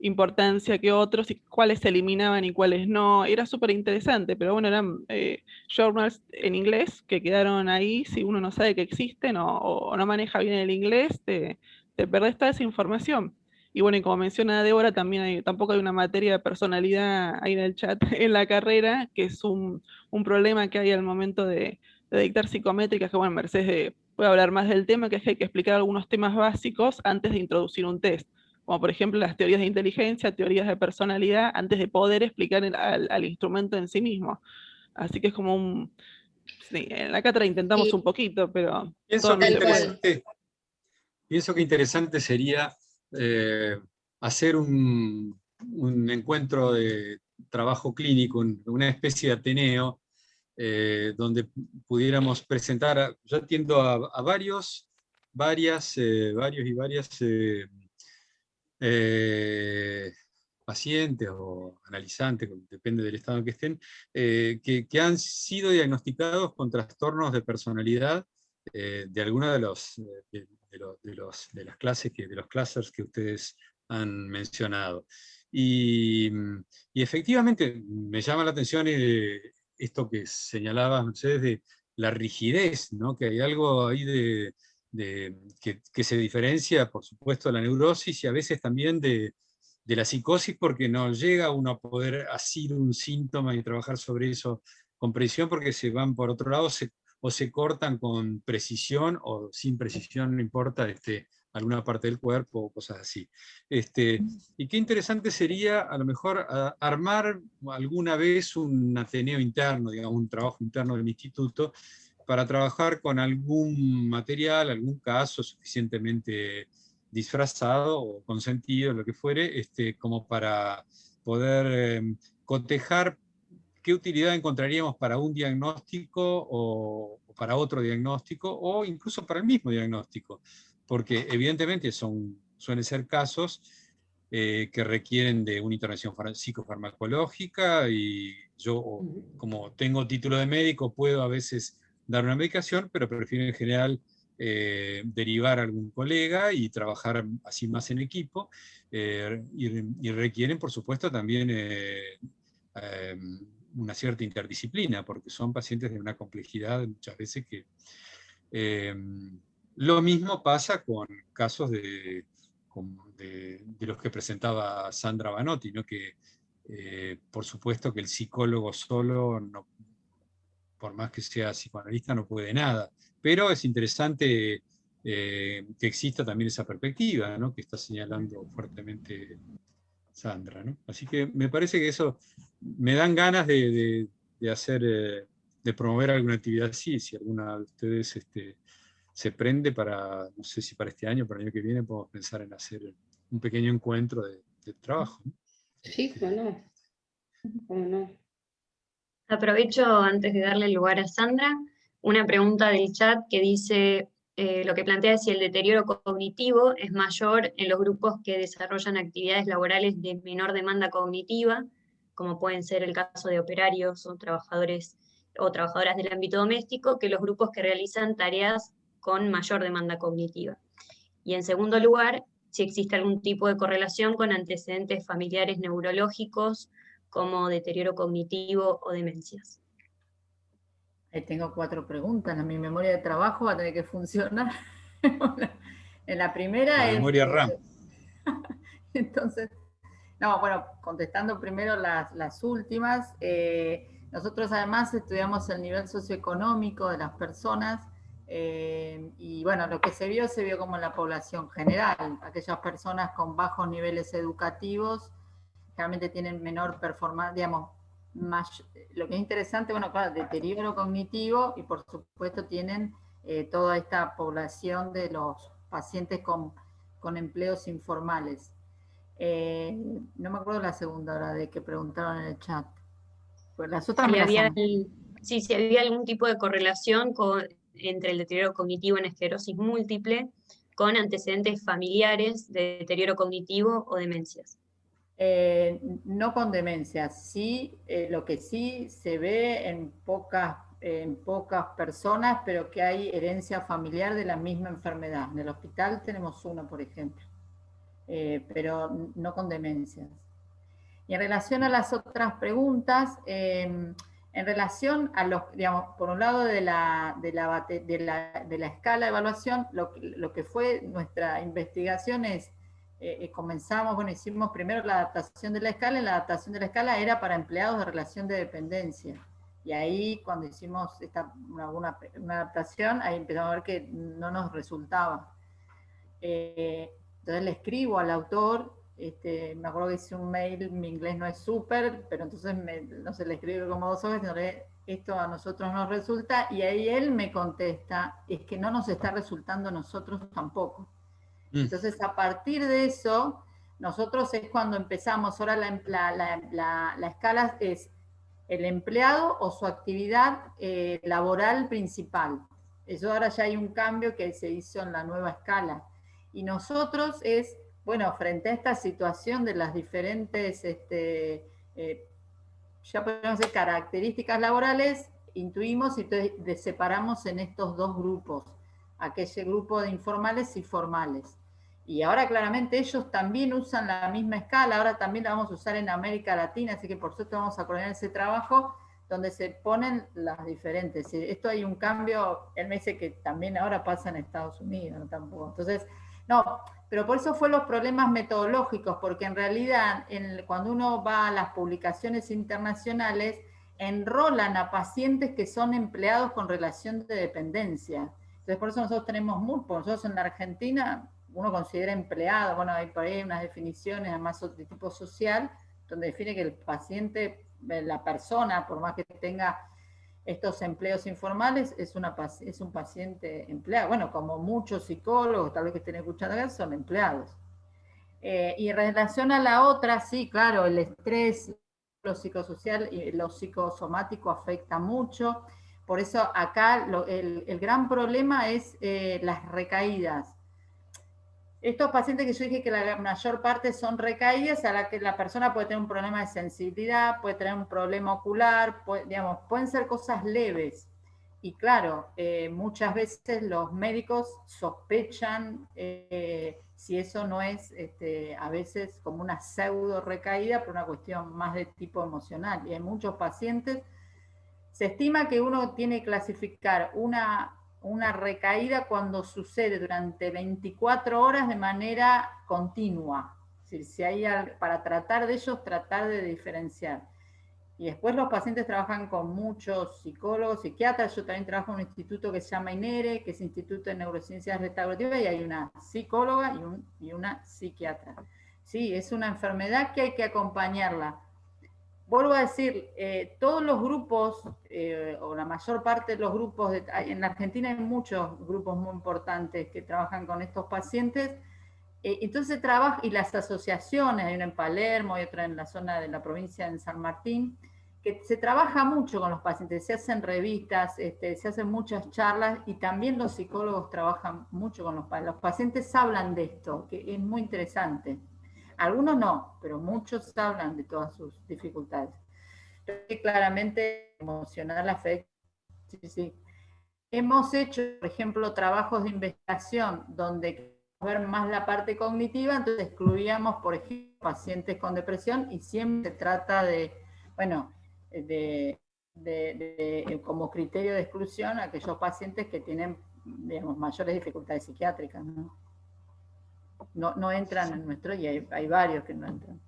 importancia que otros y cuáles se eliminaban y cuáles no. Era súper interesante, pero bueno, eran eh, journals en inglés que quedaron ahí. Si uno no sabe que existen o, no maneja bien el inglés, te, te, perdés toda esa información. Y bueno, y como menciona Débora, también hay, tampoco hay una materia de personalidad ahí en el chat en la carrera, que es un, un problema que hay al momento de, de dictar psicométricas, que bueno, Mercedes puede hablar más del tema, que es que hay que explicar algunos temas básicos antes de introducir un test como por ejemplo las teorías de inteligencia, teorías de personalidad, antes de poder explicar al, instrumento en sí mismo. Así que es como un... Sí, en la cátedra intentamos un poquito, pero... Pienso que, interesante, pienso que interesante sería eh, hacer un, encuentro de trabajo clínico, una especie de ateneo, eh, donde pudiéramos presentar, yo atiendo a, varios, varias, eh, varios y varias eh, pacientes o analizantes, depende del estado en que estén, eh, que, han sido diagnosticados con trastornos de personalidad eh, de alguna de, los, de, los, de, las clases, que, de los clusters que ustedes han mencionado. Y, efectivamente me llama la atención esto que señalaban ustedes de la rigidez, que hay algo ahí de, que, se diferencia, por supuesto, de la neurosis y a veces también de, la psicosis, porque no llega uno a poder asir un síntoma y trabajar sobre eso con precisión, porque se van por otro lado o se cortan con precisión o sin precisión, no importa, este, alguna parte del cuerpo o cosas así. Este, y qué interesante sería a lo mejor armar alguna vez un ateneo interno, digamos, un trabajo interno del instituto, para trabajar con algún material, algún caso suficientemente disfrazado o consentido, lo que fuere, este, como para poder em, cotejar qué utilidad encontraríamos para un diagnóstico o, para otro diagnóstico, o incluso para el mismo diagnóstico, porque evidentemente son, suelen ser casos eh, que requieren de una intervención psicofarmacológica, y yo, como tengo título de médico, puedo a veces dar una medicación, pero prefiero en general eh, derivar a algún colega y trabajar así más en equipo, eh, y, requieren, por supuesto, también eh, em, una cierta interdisciplina, porque son pacientes de una complejidad muchas veces que... Em, lo mismo pasa con casos de, de, los que presentaba Sandra Banotti, ¿no? que por supuesto que el psicólogo solo no, por más que sea psicoanalista, no puede nada. Pero es interesante eh, que exista también esa perspectiva, ¿no? que está señalando fuertemente Sandra. ¿no? Así que me parece que eso me dan ganas de, hacer, eh, de promover alguna actividad así, si alguna de ustedes este, se prende para, no sé si para este año, para el año que viene, podemos pensar en hacer un pequeño encuentro de, trabajo. Sí, bueno, bueno. Aprovecho antes de darle lugar a Sandra, una pregunta del chat que dice, eh, lo que plantea es si el deterioro cognitivo es mayor en los grupos que desarrollan actividades laborales de menor demanda cognitiva, como pueden ser el caso de operarios o trabajadores o trabajadoras del ámbito doméstico, que los grupos que realizan tareas con mayor demanda cognitiva. Y en segundo lugar, si existe algún tipo de correlación con antecedentes familiares neurológicos como deterioro cognitivo o demencias. Ahí tengo cuatro preguntas. mi memoria de trabajo va a tener que funcionar. en la primera la memoria RAM. Entonces, no, bueno, contestando primero las, últimas, eh, nosotros además estudiamos el nivel socioeconómico de las personas eh, y bueno, lo que se vio, se vio como en la población general, aquellas personas con bajos niveles educativos realmente tienen menor performance, digamos, más, lo que es interesante, bueno, claro, deterioro cognitivo y por supuesto tienen eh, toda esta población de los pacientes con, empleos informales. Eh, no me acuerdo la segunda hora de que preguntaron en el chat. Pues las otras si sí, si había algún tipo de correlación con, entre el deterioro cognitivo en esclerosis múltiple con antecedentes familiares de deterioro cognitivo o demencias. Eh, no con demencias, sí, eh, lo que sí se ve en pocas, en pocas personas, pero que hay herencia familiar de la misma enfermedad. En el hospital tenemos uno, por ejemplo, eh, pero no con demencias. Y en relación a las otras preguntas, em, en relación a los, digamos, por un lado de la, de la, escala de evaluación, lo que fue nuestra investigación es eh, eh, comenzamos, bueno, hicimos primero la adaptación de la escala, y la adaptación de la escala era para empleados de relación de dependencia. Y ahí cuando hicimos esta, una, una, adaptación, ahí empezamos a ver que no nos resultaba. Eh, entonces le escribo al autor, este, me acuerdo que hice un mail, mi inglés no es súper, pero entonces no sé, le escribo como dos horas, esto a nosotros nos resulta, y ahí él me contesta, es que no nos está resultando a nosotros tampoco. Mm. Entonces, a partir de eso, nosotros es cuando empezamos, ahora la, escala es el empleado o su actividad eh, laboral principal. Eso ahora ya hay un cambio que se hizo en la nueva escala. Y nosotros es, bueno, frente a esta situación de las diferentes, este, eh, ya podemos decir, características laborales, intuimos y separamos en estos dos grupos, aquel grupo de informales y formales. Y ahora claramente ellos también usan la misma escala, ahora también la vamos a usar en América Latina, así que por suerte vamos a coordinar ese trabajo donde se ponen las diferentes. Esto hay un cambio, él me dice que también ahora pasa en Estados Unidos, tampoco. Entonces, no, pero por eso fue los problemas metodológicos, porque en realidad cuando uno va a las publicaciones internacionales, enrolan a pacientes que son empleados con relación de dependencia. Entonces por eso nosotros tenemos MURPO, nosotros en la Argentina uno considera empleado, bueno, hay por ahí unas definiciones además de tipo social, donde define que el paciente, eh, la persona, por más que tenga estos empleos informales, es, una, es un paciente empleado. Bueno, como muchos psicólogos, tal vez que estén escuchando acá, son empleados. Eh, y en relación a la otra, sí, claro, el estrés, lo psicosocial y lo psicosomático afecta mucho. Por eso acá el, gran problema es eh, las recaídas. Estos pacientes que yo dije que la mayor parte son recaídas, a la que la persona puede tener un problema de sensibilidad, puede tener un problema ocular, digamos, pueden ser cosas leves. Y claro, eh, muchas veces los médicos sospechan eh, si eso no es este, a veces como una pseudo recaída por una cuestión más de tipo emocional. Y en muchos pacientes se estima que uno tiene que clasificar una una recaída cuando sucede durante 24 horas de manera continua. Si, hay, para tratar de ellos, tratar de diferenciar. Y después los pacientes trabajan con muchos psicólogos, psiquiatras. Yo también trabajo en un instituto que se llama INERE, que es Instituto de Neurociencias Restaurativas, y hay una psicóloga y, y una psiquiatra. Sí, es una enfermedad que hay que acompañarla vuelvo a decir, eh, todos los grupos, eh, o la mayor parte de los grupos, en Argentina hay muchos grupos muy importantes que trabajan con estos pacientes, eh, entonces trabaja, y las asociaciones, hay una en Palermo y otra en la zona de la provincia de San Martín, que se trabaja mucho con los pacientes, se hacen revistas, este, se hacen muchas charlas y también los psicólogos trabajan mucho con los pacientes. Los pacientes hablan de esto, que es muy interesante. Algunos no, pero muchos hablan de todas sus dificultades. Claramente emocional afecta. Sí, sí. Hemos hecho, por ejemplo, trabajos de investigación donde ver más la parte cognitiva, entonces excluíamos, por ejemplo, pacientes con depresión y siempre se trata de, bueno, de, como criterio de exclusión aquellos pacientes que tienen, digamos, mayores dificultades psiquiátricas, ¿no? No, no entran en nuestro y hay, varios que no entran.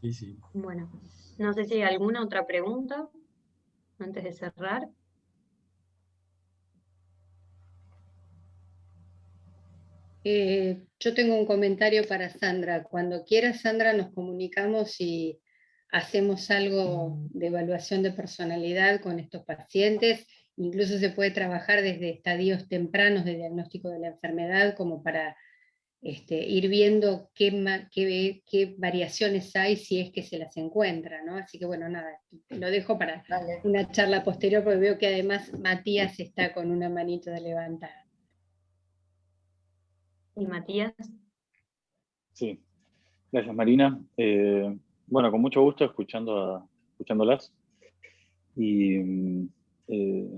Sí, sí. Bueno, no sé si hay alguna otra pregunta antes de cerrar. Eh, yo tengo un comentario para Sandra. Cuando quiera, Sandra, nos comunicamos y hacemos algo de evaluación de personalidad con estos pacientes Incluso se puede trabajar desde estadios tempranos de diagnóstico de la enfermedad como para este, ir viendo qué, qué, variaciones hay si es que se las encuentra, ¿no? Así que bueno, nada, lo dejo para una charla posterior porque veo que además Matías está con una manito de levantada. ¿Y Matías? Sí, gracias Marina. Eh, bueno, con mucho gusto escuchando escuchándolas. Y mm, eh,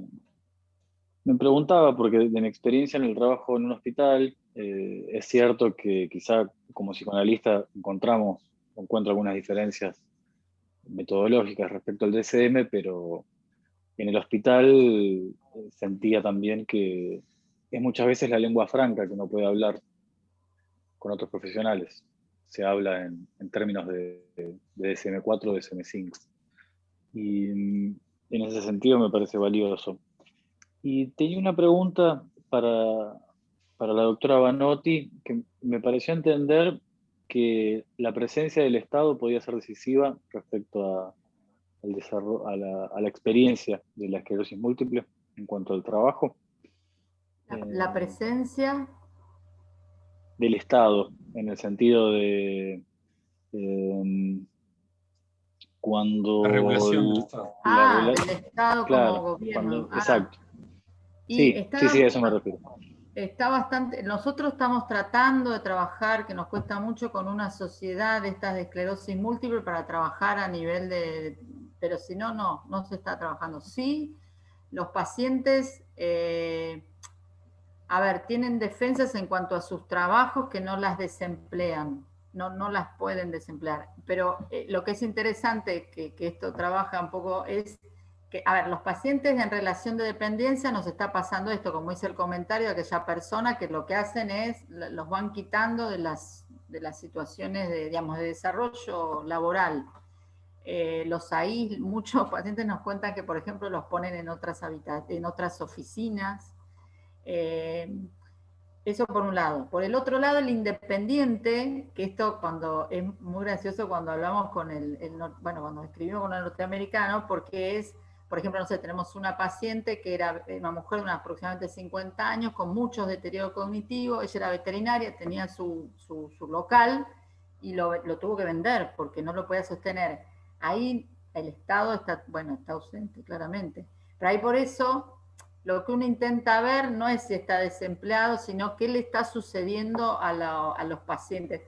me preguntaba, porque de mi experiencia en el trabajo en un hospital, eh, es cierto que quizá como psicoanalista encontramos, encuentro algunas diferencias metodológicas respecto al DSM, pero en el hospital eh, sentía también que es muchas veces la lengua franca que uno puede hablar con otros profesionales. Se habla en, términos de, de DSM-4 o DSM-5. Y mm, en ese sentido me parece valioso. Y tenía una pregunta para, para la doctora Banotti, que me pareció entender que la presencia del Estado podía ser decisiva respecto a, al desarrollo, a, la, experiencia de la esclerosis múltiple en cuanto al trabajo. La, eh, presencia del Estado, en el sentido de em, cuando... La regulación del Estado. Ah, del Estado como gobierno. Ah. Exacto. sí, sí, sí, a eso me refiero. Está bastante, nosotros estamos tratando de trabajar, que nos cuesta mucho, con una sociedad de estas de esclerosis múltiple para trabajar a nivel de, pero si no, no, no se está trabajando. Sí, los pacientes, eh, a ver, tienen defensas en cuanto a sus trabajos que no las desemplean no, no las pueden desemplear. Pero eh, lo que es interesante que, esto trabaja un poco es que, a ver, los pacientes en relación de dependencia nos está pasando esto, como dice el comentario de aquella persona, que lo que hacen es, los van quitando de las, de las situaciones de, digamos, de desarrollo laboral. Eh, los ahí, muchos pacientes nos cuentan que, por ejemplo, los ponen en otras, en otras oficinas. Eh, eso por un lado. Por el otro lado, el independiente, que esto cuando es muy gracioso cuando hablamos con el, bueno, cuando escribimos con el norteamericano, porque es, por ejemplo, no sé, tenemos una paciente que era una mujer de unos aproximadamente 50 años, con muchos deterioro cognitivo, ella era veterinaria, tenía su, local y lo, lo, tuvo que vender porque no lo podía sostener. Ahí el Estado está, bueno, está ausente, claramente. Pero ahí por eso lo que uno intenta ver no es si está desempleado, sino qué le está sucediendo a, los pacientes.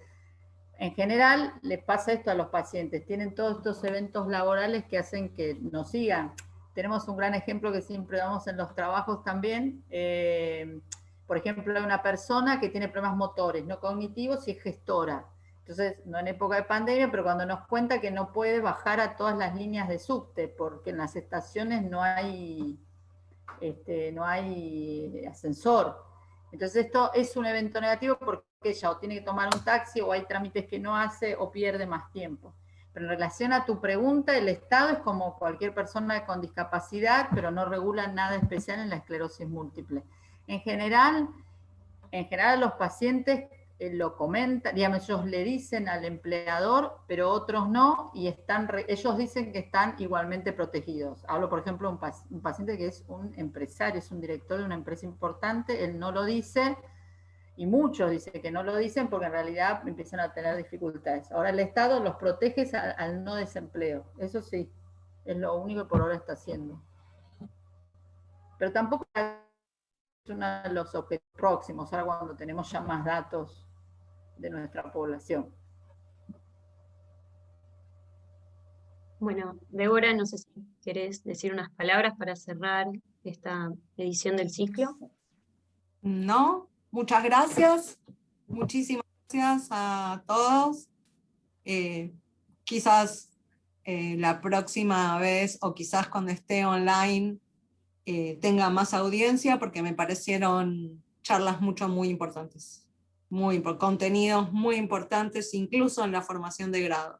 En general, les pasa esto a los pacientes. Tienen todos estos eventos laborales que hacen que nos sigan. Tenemos un gran ejemplo que siempre damos en los trabajos también. Eh, por ejemplo, una persona que tiene problemas motores, no cognitivos, y es gestora. Entonces, no en época de pandemia, pero cuando nos cuenta que no puede bajar a todas las líneas de subte, porque en las estaciones no hay este, no hay ascensor. Entonces esto es un evento negativo porque ella o tiene que tomar un taxi o hay trámites que no hace o pierde más tiempo. Pero en relación a tu pregunta, el Estado es como cualquier persona con discapacidad, pero no regula nada especial en la esclerosis múltiple. En general, en general los pacientes lo comentan, digamos, ellos le dicen al empleador, pero otros no, y están ellos dicen que están igualmente protegidos. Hablo, por ejemplo, de un, paciente que es un empresario, es un director de una empresa importante, él no lo dice, y muchos dicen que no lo dicen porque en realidad empiezan a tener dificultades. Ahora el Estado los protege al, no desempleo, eso sí, es lo único que por ahora está haciendo. Pero tampoco es uno de los objetivos próximos, ahora cuando tenemos ya más datos de nuestra población. Bueno, Débora, no sé si querés decir unas palabras para cerrar esta edición del ciclo. No, muchas gracias. Muchísimas gracias a todos. Eh, quizás eh, la próxima vez, o quizás cuando esté online, eh, tenga más audiencia, porque me parecieron charlas mucho, muy importantes muy, contenidos muy importantes, incluso en la formación de grado.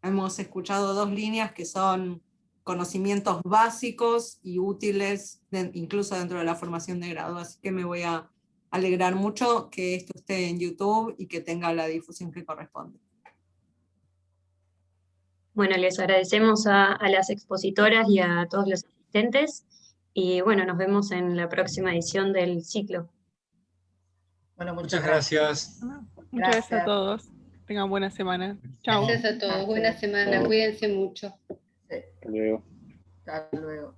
Hemos escuchado dos líneas que son conocimientos básicos y útiles, incluso dentro de la formación de grado, así que me voy a alegrar mucho que esto esté en YouTube y que tenga la difusión que corresponde. Bueno, les agradecemos a, a las expositoras y a todos los asistentes, y bueno, nos vemos en la próxima edición del ciclo. Bueno, Muchas gracias. Muchas gracias a todos. Tengan buena semana. Chao. Gracias a todos. Buena semana. Cuídense mucho. Sí, Hasta luego. hasta luego.